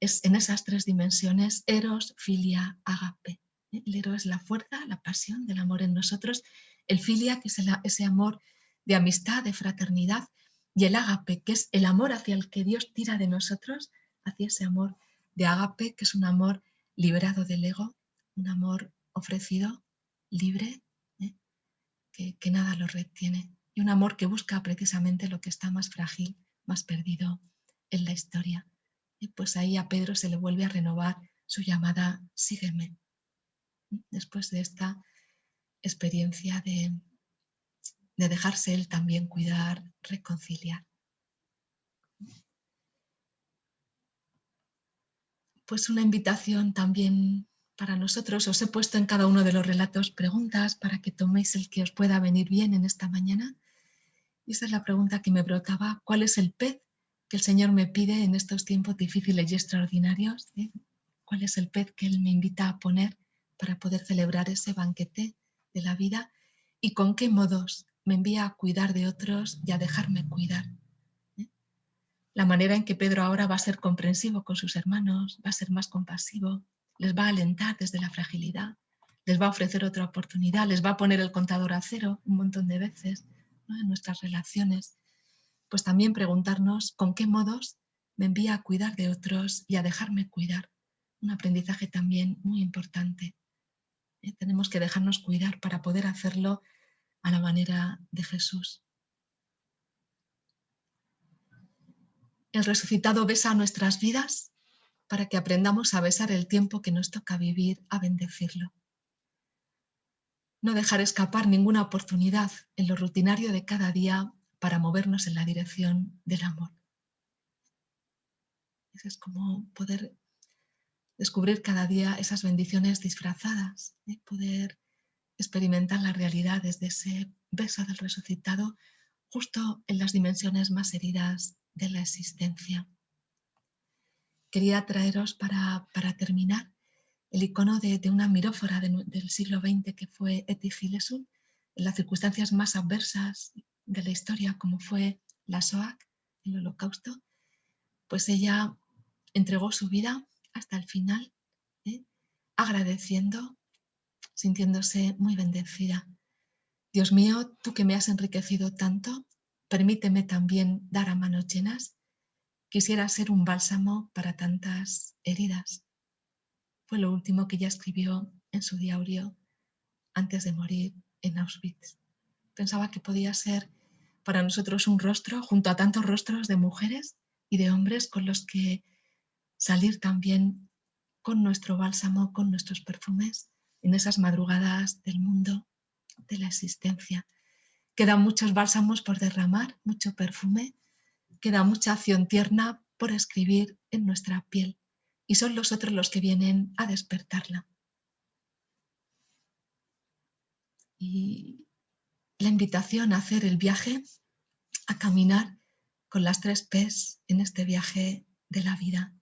es en esas tres dimensiones, eros, filia, agape. El eros es la fuerza, la pasión del amor en nosotros, el filia, que es ese amor de amistad, de fraternidad, y el ágape, que es el amor hacia el que Dios tira de nosotros, hacia ese amor de ágape, que es un amor liberado del ego, un amor ofrecido, libre, ¿eh? que, nada lo retiene, y un amor que busca precisamente lo que está más frágil, más perdido en la historia. Y pues ahí a Pedro se le vuelve a renovar su llamada sígueme, después de esta experiencia de, de dejarse él también cuidar, reconciliar. Pues una invitación también para nosotros. Os he puesto en cada uno de los relatos preguntas para que toméis el que os pueda venir bien en esta mañana. Y esa es la pregunta que me brotaba. ¿Cuál es el pez que el Señor me pide en estos tiempos difíciles y extraordinarios? ¿Cuál es el pez que Él me invita a poner para poder celebrar ese banquete de la vida? ¿Y con qué modos me envía a cuidar de otros y a dejarme cuidar. ¿eh? La manera en que Pedro ahora va a ser comprensivo con sus hermanos, va a ser más compasivo, les va a alentar desde la fragilidad, les va a ofrecer otra oportunidad, les va a poner el contador a cero un montón de veces en nuestras relaciones. Pues también preguntarnos con qué modos me envía a cuidar de otros y a dejarme cuidar. Un aprendizaje también muy importante. ¿eh? Tenemos que dejarnos cuidar para poder hacerlo a la manera de Jesús. El resucitado besa nuestras vidas para que aprendamos a besar el tiempo que nos toca vivir, a bendecirlo. No dejar escapar ninguna oportunidad en lo rutinario de cada día para movernos en la dirección del amor. es como poder descubrir cada día esas bendiciones disfrazadas, ¿eh? poder experimentar la realidad desde ese beso del resucitado justo en las dimensiones más heridas de la existencia. Quería traeros para, terminar el icono de, una mirófora del siglo XX que fue Eti en las circunstancias más adversas de la historia como fue la SOAC, el holocausto, pues ella entregó su vida hasta el final, ¿eh? agradeciendo sintiéndose muy bendecida. Dios mío, tú que me has enriquecido tanto, permíteme también dar a manos llenas. Quisiera ser un bálsamo para tantas heridas. Fue lo último que ella escribió en su diario antes de morir en Auschwitz. Pensaba que podía ser para nosotros un rostro junto a tantos rostros de mujeres y de hombres con los que salir también con nuestro bálsamo, con nuestros perfumes en esas madrugadas del mundo de la existencia. Quedan muchos bálsamos por derramar, mucho perfume, queda mucha acción tierna por escribir en nuestra piel y son los otros los que vienen a despertarla. Y la invitación a hacer el viaje, a caminar con las tres P's en este viaje de la vida,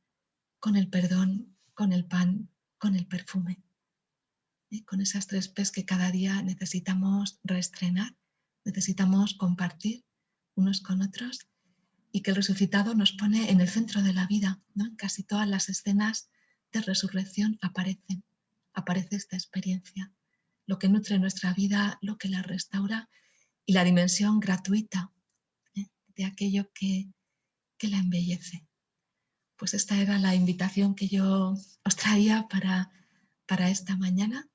con el perdón, con el pan, con el perfume. Con esas tres P's que cada día necesitamos reestrenar, necesitamos compartir unos con otros y que el resucitado nos pone en el centro de la vida. ¿no? En casi todas las escenas de resurrección aparecen, aparece esta experiencia, lo que nutre nuestra vida, lo que la restaura y la dimensión gratuita ¿eh? de aquello que, que la embellece. Pues esta era la invitación que yo os traía para, para esta mañana.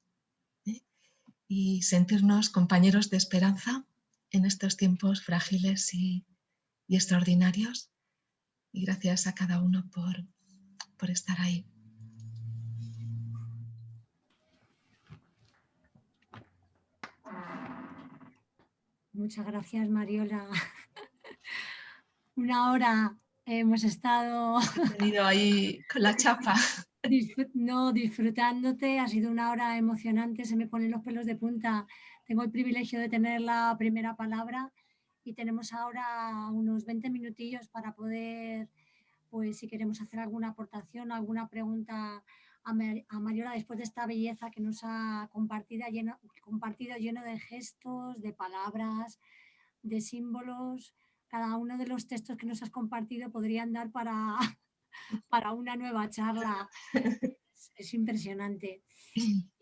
Y sentirnos compañeros de esperanza en estos tiempos frágiles y, y extraordinarios. Y gracias a cada uno por, por estar ahí. Muchas gracias, Mariola. Una hora hemos estado... Tenido ahí con la chapa. No, disfrutándote. Ha sido una hora emocionante. Se me ponen los pelos de punta. Tengo el privilegio de tener la primera palabra y tenemos ahora unos 20 minutillos para poder, pues si queremos hacer alguna aportación, alguna pregunta a, Mariola después de esta belleza que nos ha compartido lleno, compartido lleno de gestos, de palabras, de símbolos. Cada uno de los textos que nos has compartido podrían dar para, para una nueva charla. Es, impresionante.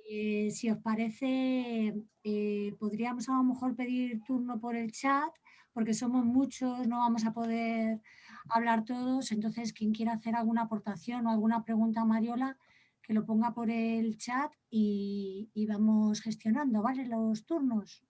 Eh, si os parece, eh, podríamos a lo mejor pedir turno por el chat porque somos muchos, no vamos a poder hablar todos, entonces quien quiera hacer alguna aportación o alguna pregunta a Mariola, que lo ponga por el chat y, y vamos gestionando, ¿vale? Los turnos.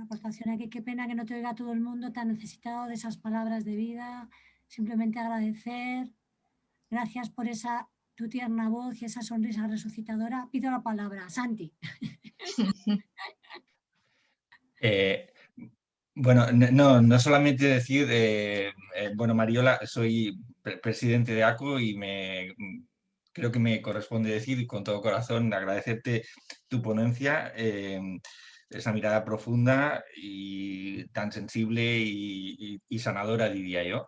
Aportación aquí, qué pena que no te oiga todo el mundo tan necesitado de esas palabras de vida. Simplemente agradecer. Gracias por esa tu tierna voz y esa sonrisa resucitadora. Pido la palabra. Santi. Eh, bueno, no, no solamente decir, eh, eh, bueno, Mariola, soy presidente de ACO y me creo que me corresponde decir con todo corazón agradecerte tu ponencia esa mirada profunda y tan sensible y, sanadora, diría yo,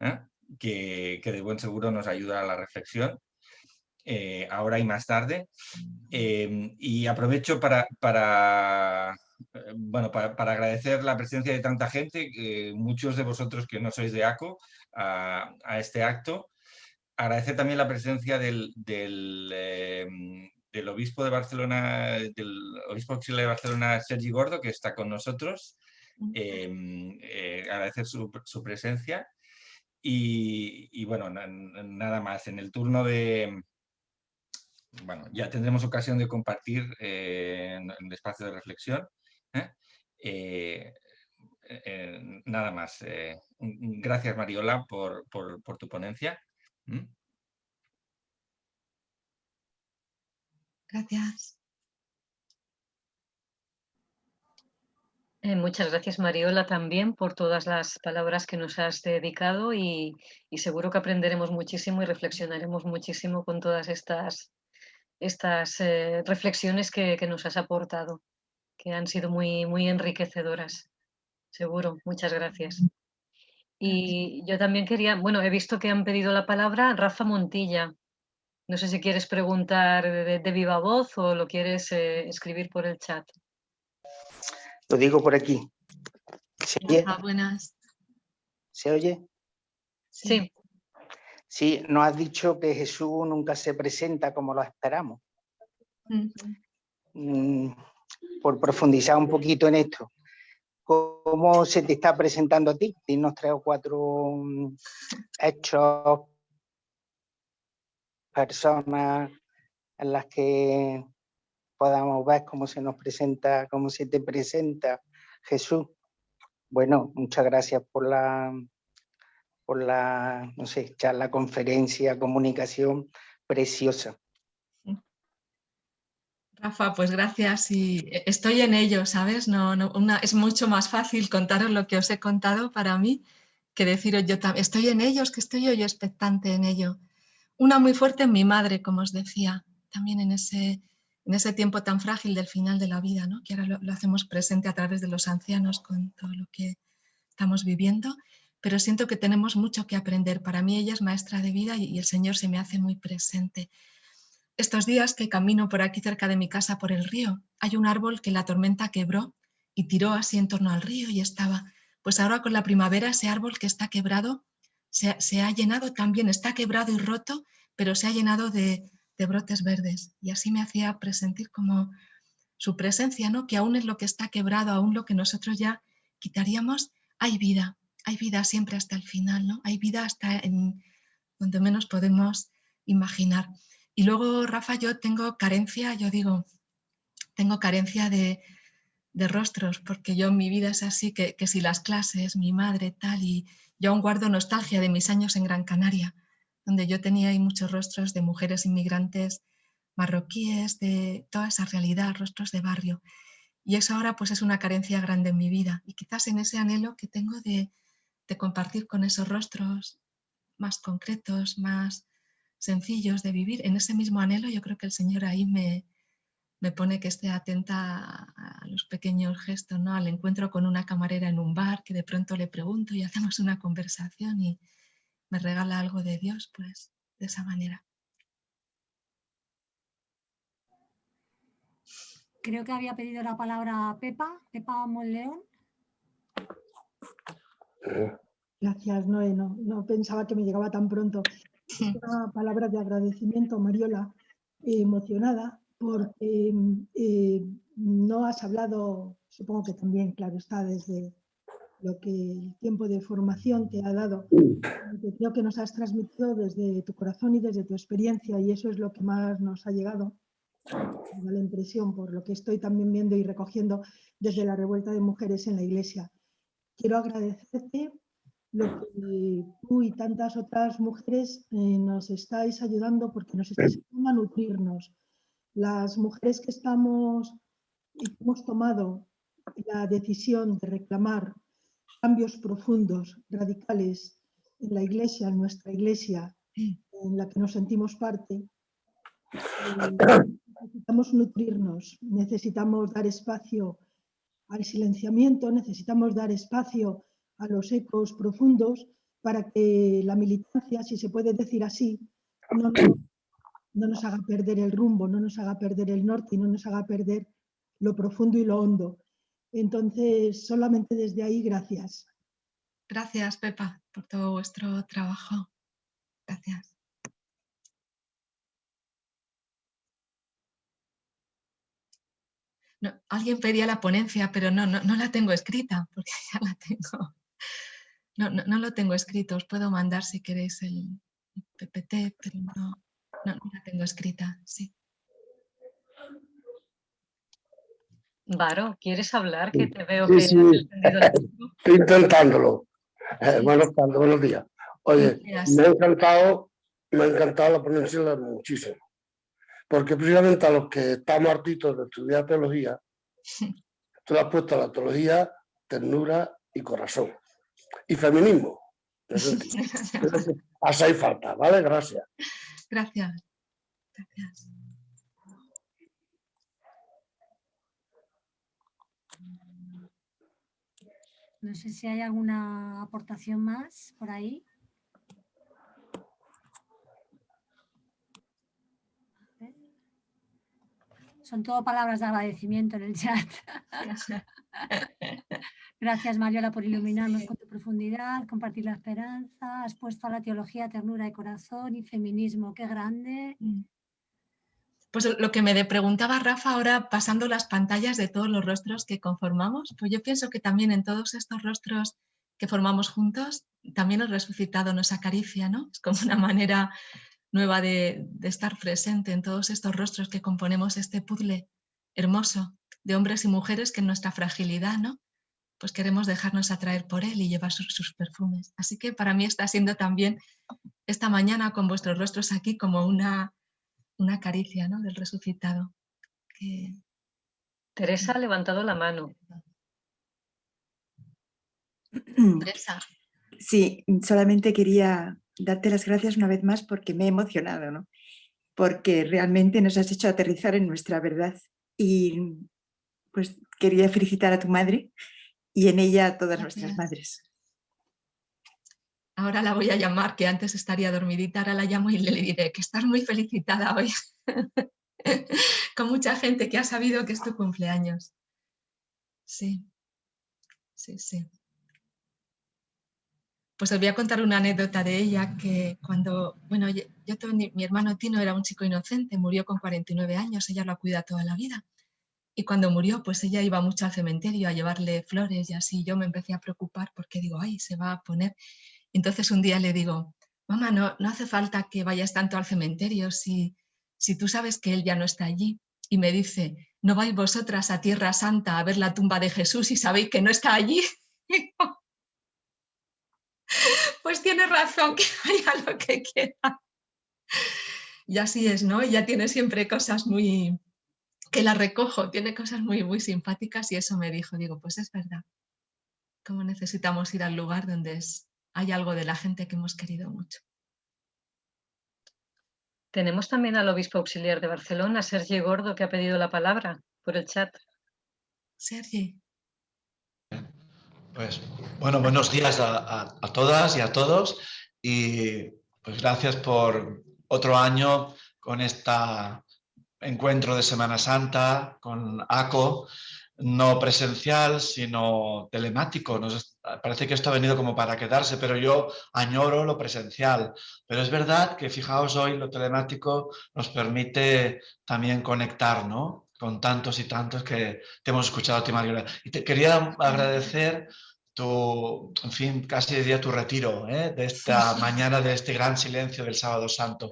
¿eh? que, de buen seguro nos ayuda a la reflexión, eh, ahora y más tarde. Em, y aprovecho para, eh, bueno, para, agradecer la presencia de tanta gente, muchos de vosotros que no sois de ACO, a, este acto. Agradecer también la presencia del, del obispo de Barcelona, del obispo auxiliar de Barcelona, Sergi Gordo, que está con nosotros. Em, eh, agradecer su, presencia. Y, bueno, nada más. En el turno de... Bueno, ya tendremos ocasión de compartir eh, en, el espacio de reflexión. ¿eh? nada más. gracias, Mariola, por, tu ponencia. Gracias. Eh, muchas gracias Mariola también por todas las palabras que nos has dedicado y, seguro que aprenderemos muchísimo y reflexionaremos muchísimo con todas estas, estas eh, reflexiones que, nos has aportado, que han sido muy, muy enriquecedoras. Seguro, muchas gracias. Y yo también quería, bueno, he visto que han pedido la palabra Rafa Montilla. No sé si quieres preguntar de, viva voz o lo quieres eh, escribir por el chat. Lo digo por aquí. ¿Se oye? buenas. ¿Se oye? Sí. Sí, nos has dicho que Jesús nunca se presenta como lo esperamos. Mm, por profundizar un poquito en esto, ¿cómo se te está presentando a ti? Dinos tres o cuatro mm, hechos personas en las que podamos ver cómo se nos presenta, cómo se te presenta Jesús. Bueno, muchas gracias por la, por la, no sé, charla, conferencia, comunicación preciosa. Rafa, pues gracias y estoy en ello, ¿sabes? No, no, una, es mucho más fácil contaros lo que os he contado para mí que deciros yo también, estoy en ellos, que estoy yo, yo expectante en ello. Una muy fuerte en mi madre, como os decía, también en ese, en ese tiempo tan frágil del final de la vida, ¿no? que ahora lo, hacemos presente a través de los ancianos con todo lo que estamos viviendo, pero siento que tenemos mucho que aprender. Para mí ella es maestra de vida y, y el Señor se me hace muy presente. Estos días que camino por aquí cerca de mi casa por el río, hay un árbol que la tormenta quebró y tiró así en torno al río y estaba pues ahora con la primavera ese árbol que está quebrado se, ha llenado también, está quebrado y roto, pero se ha llenado de, brotes verdes. Y así me hacía presentir como su presencia, ¿no? que aún es lo que está quebrado, aún lo que nosotros ya quitaríamos, hay vida, hay vida siempre hasta el final, ¿no? hay vida hasta en donde menos podemos imaginar. Y luego, Rafa, yo tengo carencia, yo digo, tengo carencia de, de rostros, porque yo mi vida es así, que, si las clases, mi madre, tal, y yo aún guardo nostalgia de mis años en Gran Canaria, donde yo tenía ahí muchos rostros de mujeres inmigrantes marroquíes, de toda esa realidad, rostros de barrio. Y eso ahora pues es una carencia grande en mi vida y quizás en ese anhelo que tengo de, de compartir con esos rostros más concretos, más sencillos de vivir, en ese mismo anhelo yo creo que el Señor ahí me, me pone que esté atenta a los pequeños gestos, ¿no? al encuentro con una camarera en un bar, que de pronto le pregunto y hacemos una conversación y me regala algo de Dios, pues de esa manera. Creo que había pedido la palabra Pepa, Pepa Monleón. Gracias, Noé. No, no pensaba que me llegaba tan pronto. Una palabra de agradecimiento, Mariola, emocionada porque eh, no has hablado, supongo que también, claro está, desde lo que el tiempo de formación te ha dado, que creo que nos has transmitido desde tu corazón y desde tu experiencia y eso es lo que más nos ha llegado. Me la impresión por lo que estoy también viendo y recogiendo desde la revuelta de mujeres en la iglesia. Quiero agradecerte lo que tú y tantas otras mujeres eh, nos estáis ayudando porque nos estáis ayudando a nutrirnos, las mujeres que estamos hemos tomado la decisión de reclamar cambios profundos, radicales en la iglesia, en nuestra iglesia, en la que nos sentimos parte, eh, necesitamos nutrirnos, necesitamos dar espacio al silenciamiento, necesitamos dar espacio a los ecos profundos para que la militancia, si se puede decir así, no no nos haga perder el rumbo, no nos haga perder el norte y no nos haga perder lo profundo y lo hondo. Entonces, solamente desde ahí, gracias. Gracias, Pepa, por todo vuestro trabajo. Gracias. alguien pedía la ponencia, pero no, no, la tengo escrita, porque ya la tengo. No, no, lo tengo escrito, os puedo mandar si queréis el PPT, pero no, no, no la tengo escrita, sí. Varo, ¿quieres hablar? Que te veo que sí. Estoy intentándolo. Eh, buenos, buenos, días. Oye, me ha encantado, me ha encantado la ponencia muchísimo. Porque precisamente a los que estamos hartitos de estudiar teología, tú le has puesto la teología, ternura y corazón. Y feminismo. Así falta, ¿vale? Gracias. Gracias. Gracias. No sé si hay alguna aportación más por ahí. Son todo palabras de agradecimiento en el chat. Gracias Mariola por iluminarnos con tu profundidad, compartir la esperanza, has puesto a la teología ternura de corazón y feminismo, qué grande. Mm. Pues lo que me preguntaba Rafa ahora pasando las pantallas de todos los rostros que conformamos, pues yo pienso que también en todos estos rostros que formamos juntos, también el resucitado nos acaricia, ¿no? Es como una manera nueva de, de estar presente en todos estos rostros que componemos este puzzle hermoso de hombres y mujeres que en nuestra fragilidad, ¿no? Pues queremos dejarnos atraer por él y llevar sus, perfumes. Así que para mí está siendo también esta mañana con vuestros rostros aquí como una, una caricia ¿no? del resucitado. Teresa ha levantado la mano. Teresa. Sí, solamente quería darte las gracias una vez más porque me he emocionado, ¿no? porque realmente nos has hecho aterrizar en nuestra verdad y pues quería felicitar a tu madre y en ella a todas nuestras madres. Ahora la voy a llamar, que antes estaría dormidita, ahora la llamo y le diré que estás muy felicitada hoy. Con mucha gente que ha sabido que es tu cumpleaños. Sí, sí, sí. Pues os voy a contar una anécdota de ella que cuando, bueno, yo, mi hermano Tino era un chico inocente, murió con 49 años, ella lo cuida toda la vida. Y cuando murió, pues ella iba mucho al cementerio a llevarle flores y así yo me empecé a preocupar porque digo, ay, se va a poner. Entonces un día le digo, mamá, no, no hace falta que vayas tanto al cementerio si, si tú sabes que él ya no está allí. Y me dice, ¿no vais vosotras a Tierra Santa a ver la tumba de Jesús y sabéis que no está allí? pues tiene razón, que vaya lo que quiera. Y así es, ¿no? Ella tiene siempre cosas muy, que la recojo, tiene cosas muy, muy simpáticas y eso me dijo, digo, pues es verdad, cómo necesitamos ir al lugar donde es, hay algo de la gente que hemos querido mucho. Tenemos también al obispo auxiliar de Barcelona, Sergi Gordo, que ha pedido la palabra por el chat. Sergi. Pues bueno, buenos días a, todas y a todos y pues gracias por otro año con este encuentro de Semana Santa con ACO, no presencial, sino telemático. Nos, parece que esto ha venido como para quedarse, pero yo añoro lo presencial. Pero es verdad que, fijaos, hoy lo telemático nos permite también conectar, ¿no? Con tantos y tantos que te hemos escuchado ti, Mariola. Y te quería agradecer tu, en fin, casi diría tu retiro ¿eh? de esta mañana, de este gran silencio del Sábado Santo,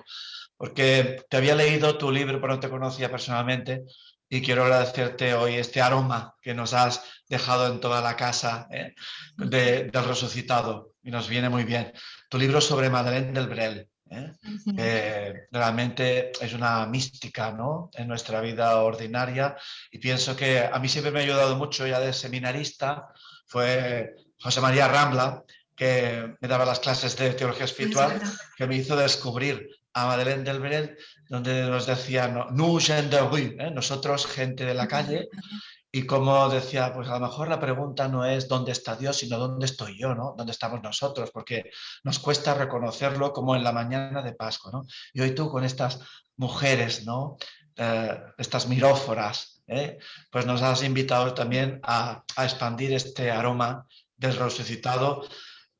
porque te había leído tu libro, pero no te conocía personalmente, y quiero agradecerte hoy este aroma que nos has dejado en toda la casa ¿eh? del resucitado, y nos viene muy bien. Tu libro sobre Madeleine del Brel, ¿eh? realmente es una mística ¿no? en nuestra vida ordinaria y pienso que a mí siempre me ha ayudado mucho ya de seminarista, fue José María Rambla, que me daba las clases de teología espiritual, que me hizo descubrir a Madeleine del Brel, donde nos decía, nous gens de rue, ¿eh? nosotros gente de la calle, y como decía, pues a lo mejor la pregunta no es dónde está Dios, sino dónde estoy yo, ¿no? ¿Dónde estamos nosotros? Porque nos cuesta reconocerlo como en la mañana de Pascua, ¿no? Y hoy tú con estas mujeres, ¿no? Eh, estas miróforas, ¿eh? pues nos has invitado también a, a expandir este aroma del resucitado,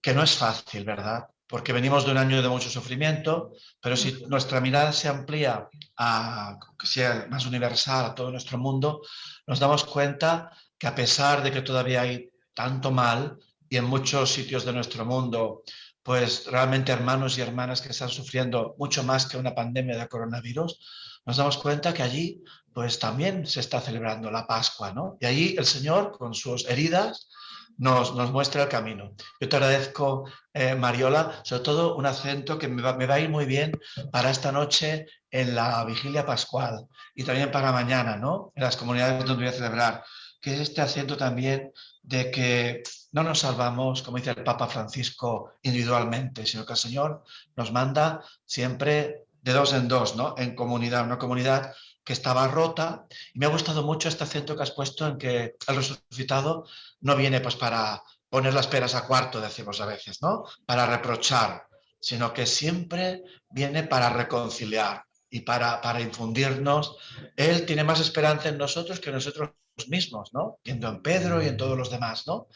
que no es fácil, ¿verdad? porque venimos de un año de mucho sufrimiento, pero si nuestra mirada se amplía a que sea más universal a todo nuestro mundo, nos damos cuenta que a pesar de que todavía hay tanto mal y en muchos sitios de nuestro mundo, pues realmente hermanos y hermanas que están sufriendo mucho más que una pandemia de coronavirus, nos damos cuenta que allí pues también se está celebrando la Pascua, ¿no? Y allí el Señor con sus heridas nos, muestra el camino. Yo te agradezco, eh, Mariola, sobre todo un acento que me va, me va, a ir muy bien para esta noche en la vigilia pascual y también para mañana, ¿no? En las comunidades donde voy a celebrar, que es este acento también de que no nos salvamos, como dice el Papa Francisco, individualmente, sino que el Señor nos manda siempre de dos en dos, ¿no? En comunidad, una comunidad que estaba rota. Y me ha gustado mucho este acento que has puesto en que el resucitado no viene pues para poner las peras a cuarto, decimos a veces, ¿no? Para reprochar, sino que siempre viene para reconciliar y para, para infundirnos. Él tiene más esperanza en nosotros que nosotros mismos, ¿no? Viendo en Pedro y en todos los demás, ¿no?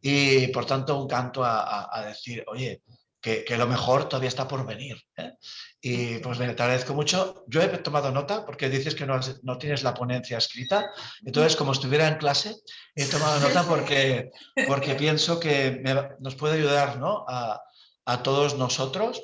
Y por tanto un canto a, a decir, oye, que, lo mejor todavía está por venir. ¿eh? Y pues te agradezco mucho. Yo he tomado nota porque dices que no, no, tienes la ponencia escrita. Entonces, como estuviera en clase, he tomado nota porque, porque pienso que nos puede ayudar ¿no? a, a, todos nosotros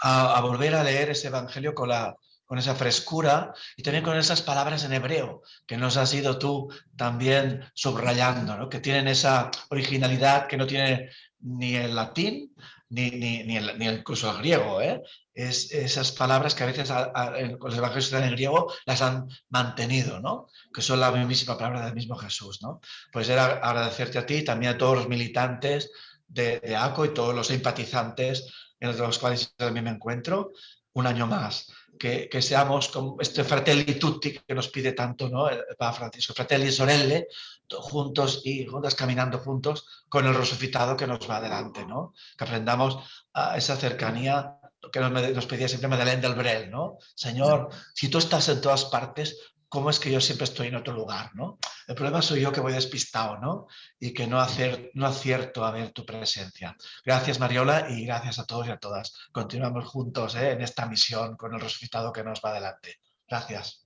a, volver a leer ese Evangelio con la, con esa frescura y también con esas palabras en hebreo que nos has ido tú también subrayando, ¿no? que tienen esa originalidad que no tiene ni el latín ni, ni, ni, el, ni incluso el griego. ¿eh? Es, esas palabras que a veces a, los evangelios en griego las han mantenido, ¿no? que son la mismísima palabra del mismo Jesús. ¿no? Pues era agradecerte a ti también a todos los militantes de, ACO y todos los simpatizantes en los cuales también me encuentro, un año más. Que, que, seamos como este fratelli tutti que nos pide tanto ¿no? el Papa Francisco, fratelli sorelle, juntos y juntas caminando juntos con el resucitado que nos va adelante, ¿no? que aprendamos a esa cercanía que nos, nos pedía siempre Madeleine del Brel, ¿no? Señor, si tú estás en todas partes, cómo es que yo siempre estoy en otro lugar, ¿no? El problema soy yo que voy despistado, ¿no? Y que no, hacer, no acierto a ver tu presencia. Gracias, Mariola, y gracias a todos y a todas. Continuamos juntos ¿eh? en esta misión con el resucitado que nos va adelante. Gracias.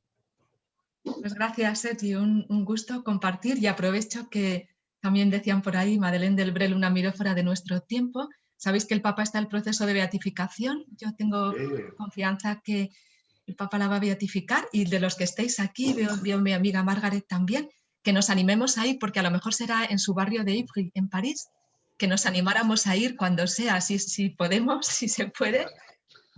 Pues gracias, Sergi. Un, un gusto compartir y aprovecho que también decían por ahí, Madeleine del Brel, una mirófora de nuestro tiempo. Sabéis que el Papa está en el proceso de beatificación. Yo tengo sí. confianza que el Papa la va a beatificar y de los que estéis aquí, veo, veo mi amiga Margaret también, que nos animemos a ir, porque a lo mejor será en su barrio de Ivry, en París, que nos animáramos a ir cuando sea, si, si podemos, si se puede.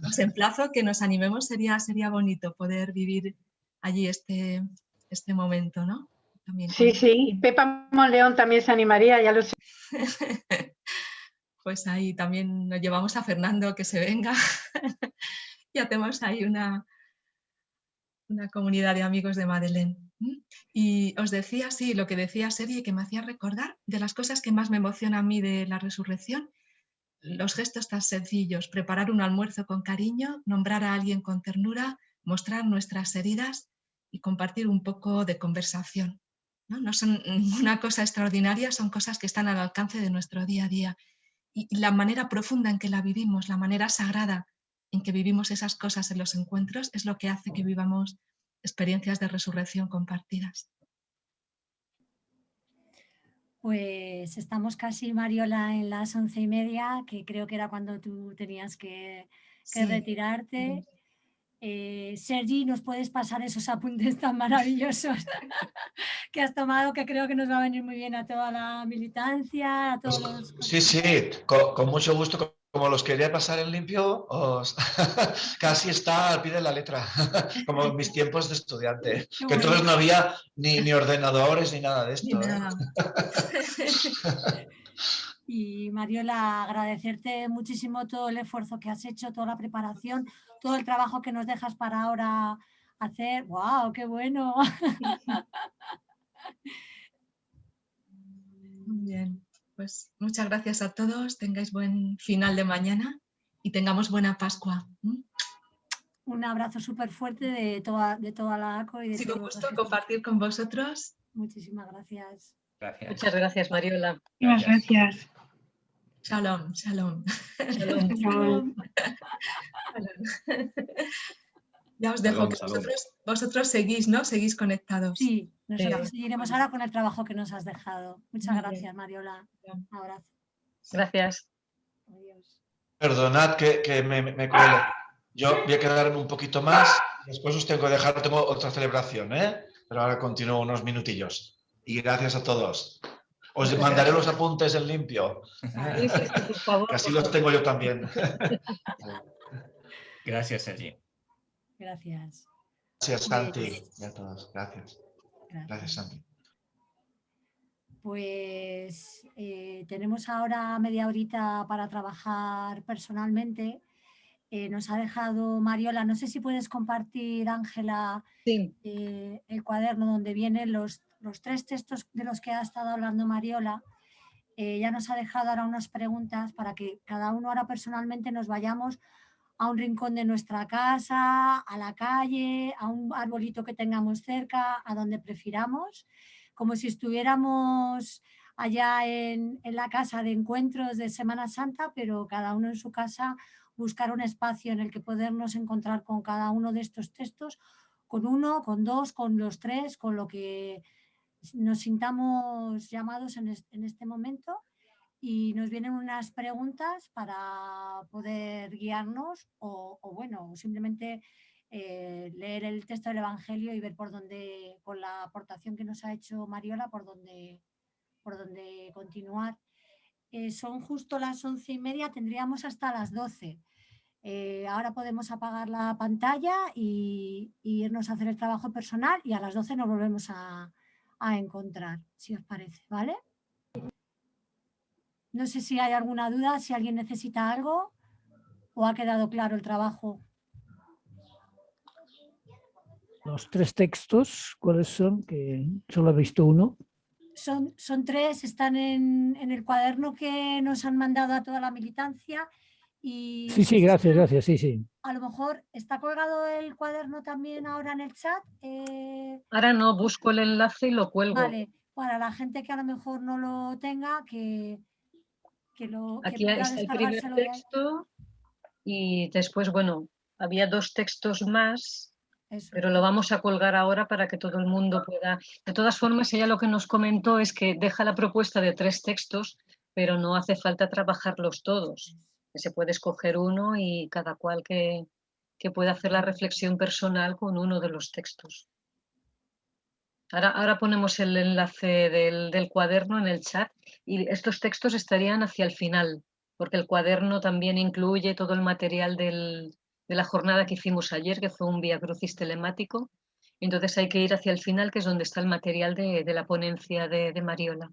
Os emplazo que nos animemos, sería, sería bonito poder vivir allí este, este momento, ¿no? También sí, sí, Pepa Monleón también se animaría, ya lo sé. pues ahí también nos llevamos a Fernando que se venga y hacemos ahí una, una comunidad de amigos de Madeleine. Y os decía, sí, lo que decía Sergi, que me hacía recordar de las cosas que más me emocionan a mí de la resurrección, los gestos tan sencillos, preparar un almuerzo con cariño, nombrar a alguien con ternura, mostrar nuestras heridas y compartir un poco de conversación. ¿no? no son una cosa extraordinaria, son cosas que están al alcance de nuestro día a día. Y la manera profunda en que la vivimos, la manera sagrada en que vivimos esas cosas en los encuentros es lo que hace que vivamos experiencias de resurrección compartidas. Pues estamos casi, Mariola, en las once y media, que creo que era cuando tú tenías que, que sí. retirarte. Eh, Sergi, ¿nos puedes pasar esos apuntes tan maravillosos que has tomado, que creo que nos va a venir muy bien a toda la militancia, a todos pues, los... Sí, sí, con, con mucho gusto como los quería pasar en limpio, os... casi está al pie de la letra, como en mis tiempos de estudiante, Qué que entonces no había ni, ni, ordenadores ni nada de esto. Ni nada. ¿eh? y Mariola, agradecerte muchísimo todo el esfuerzo que has hecho, toda la preparación, todo el trabajo que nos dejas para ahora hacer. ¡Wow! ¡Qué bueno! Muy bien pues muchas gracias a todos, tengáis buen final de mañana y tengamos buena Pascua. Un abrazo súper fuerte de toda, de toda la ACO. Y de sí, con gusto compartir con vosotros. Muchísimas gracias. gracias. Muchas gracias, Mariola. Muchas gracias. Shalom, shalom. Shalom. shalom. Ya os dejo que vosotros, vosotros, seguís, ¿no? Seguís conectados. Sí, nosotros sí. seguiremos ahora con el trabajo que nos has dejado. Muchas Muy gracias, bien. Mariola. Un abrazo. Gracias. Adiós. Perdonad que, que me, me cuelo. Yo voy a quedarme un poquito más. Después os tengo que dejar, tengo otra celebración, ¿eh? Pero ahora continúo unos minutillos. Y gracias a todos. Os mandaré los apuntes en limpio. Sí, sí, por favor, así los tengo yo también. Gracias, Sergi. Gracias. Gracias, Santi. Y a todos. Gracias. Gracias, Gracias Santi. Pues eh, tenemos ahora media horita para trabajar personalmente. Eh, nos ha dejado Mariola, no sé si puedes compartir, Ángela, sí. eh, el cuaderno donde vienen los, los, tres textos de los que ha estado hablando Mariola. Eh, ya nos ha dejado ahora unas preguntas para que cada uno ahora personalmente nos vayamos a un rincón de nuestra casa, a la calle, a un arbolito que tengamos cerca, a donde prefiramos, como si estuviéramos allá en, la casa de encuentros de Semana Santa, pero cada uno en su casa buscar un espacio en el que podernos encontrar con cada uno de estos textos, con uno, con dos, con los tres, con lo que nos sintamos llamados en este momento y nos vienen unas preguntas para poder guiarnos o, o bueno, simplemente eh, leer el texto del Evangelio y ver por dónde, con la aportación que nos ha hecho Mariola, por dónde, por dónde continuar. Eh, son justo las once y media, tendríamos hasta las doce. Eh, ahora podemos apagar la pantalla y, irnos a hacer el trabajo personal y a las 12 nos volvemos a, a encontrar, si os parece, ¿vale? No sé si hay alguna duda, si alguien necesita algo o ha quedado claro el trabajo. Los tres textos, ¿cuáles son? Que solo he visto uno. Son, son tres, están en, en el cuaderno que nos han mandado a toda la militancia y sí, sí, gracias, gracias, sí, sí. A lo mejor está colgado el cuaderno también ahora en el chat. Eh, ahora no, busco el enlace y lo cuelgo. Vale, para la gente que a lo mejor no lo tenga, que, que lo Aquí está el primer texto y después, bueno, había dos textos más, pero lo vamos a colgar ahora para que todo el mundo pueda... De todas formas, ella lo que nos comentó es que deja la propuesta de tres textos, pero no hace falta trabajarlos todos se puede escoger uno y cada cual que, que pueda hacer la reflexión personal con uno de los textos. Ahora, ahora ponemos el enlace del, cuaderno en el chat y estos textos estarían hacia el final, porque el cuaderno también incluye todo el material de la jornada que hicimos ayer, que fue un vía crucis telemático. Entonces hay que ir hacia el final, que es donde está el material de, la ponencia de Mariola.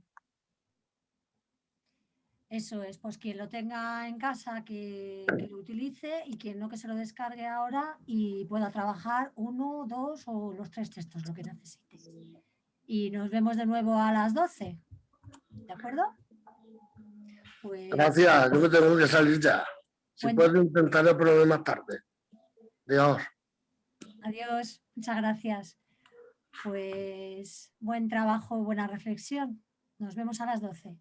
Eso es, pues quien lo tenga en casa que, lo utilice y quien no que se lo descargue ahora y pueda trabajar uno, dos o los tres textos, lo que necesite. Y nos vemos de nuevo a las 12. ¿De acuerdo? Pues... Gracias, yo me tengo que salir ya. Si puedo intentar el más tarde. Adiós. Adiós, muchas gracias. Pues buen trabajo, buena reflexión. Nos vemos a las 12.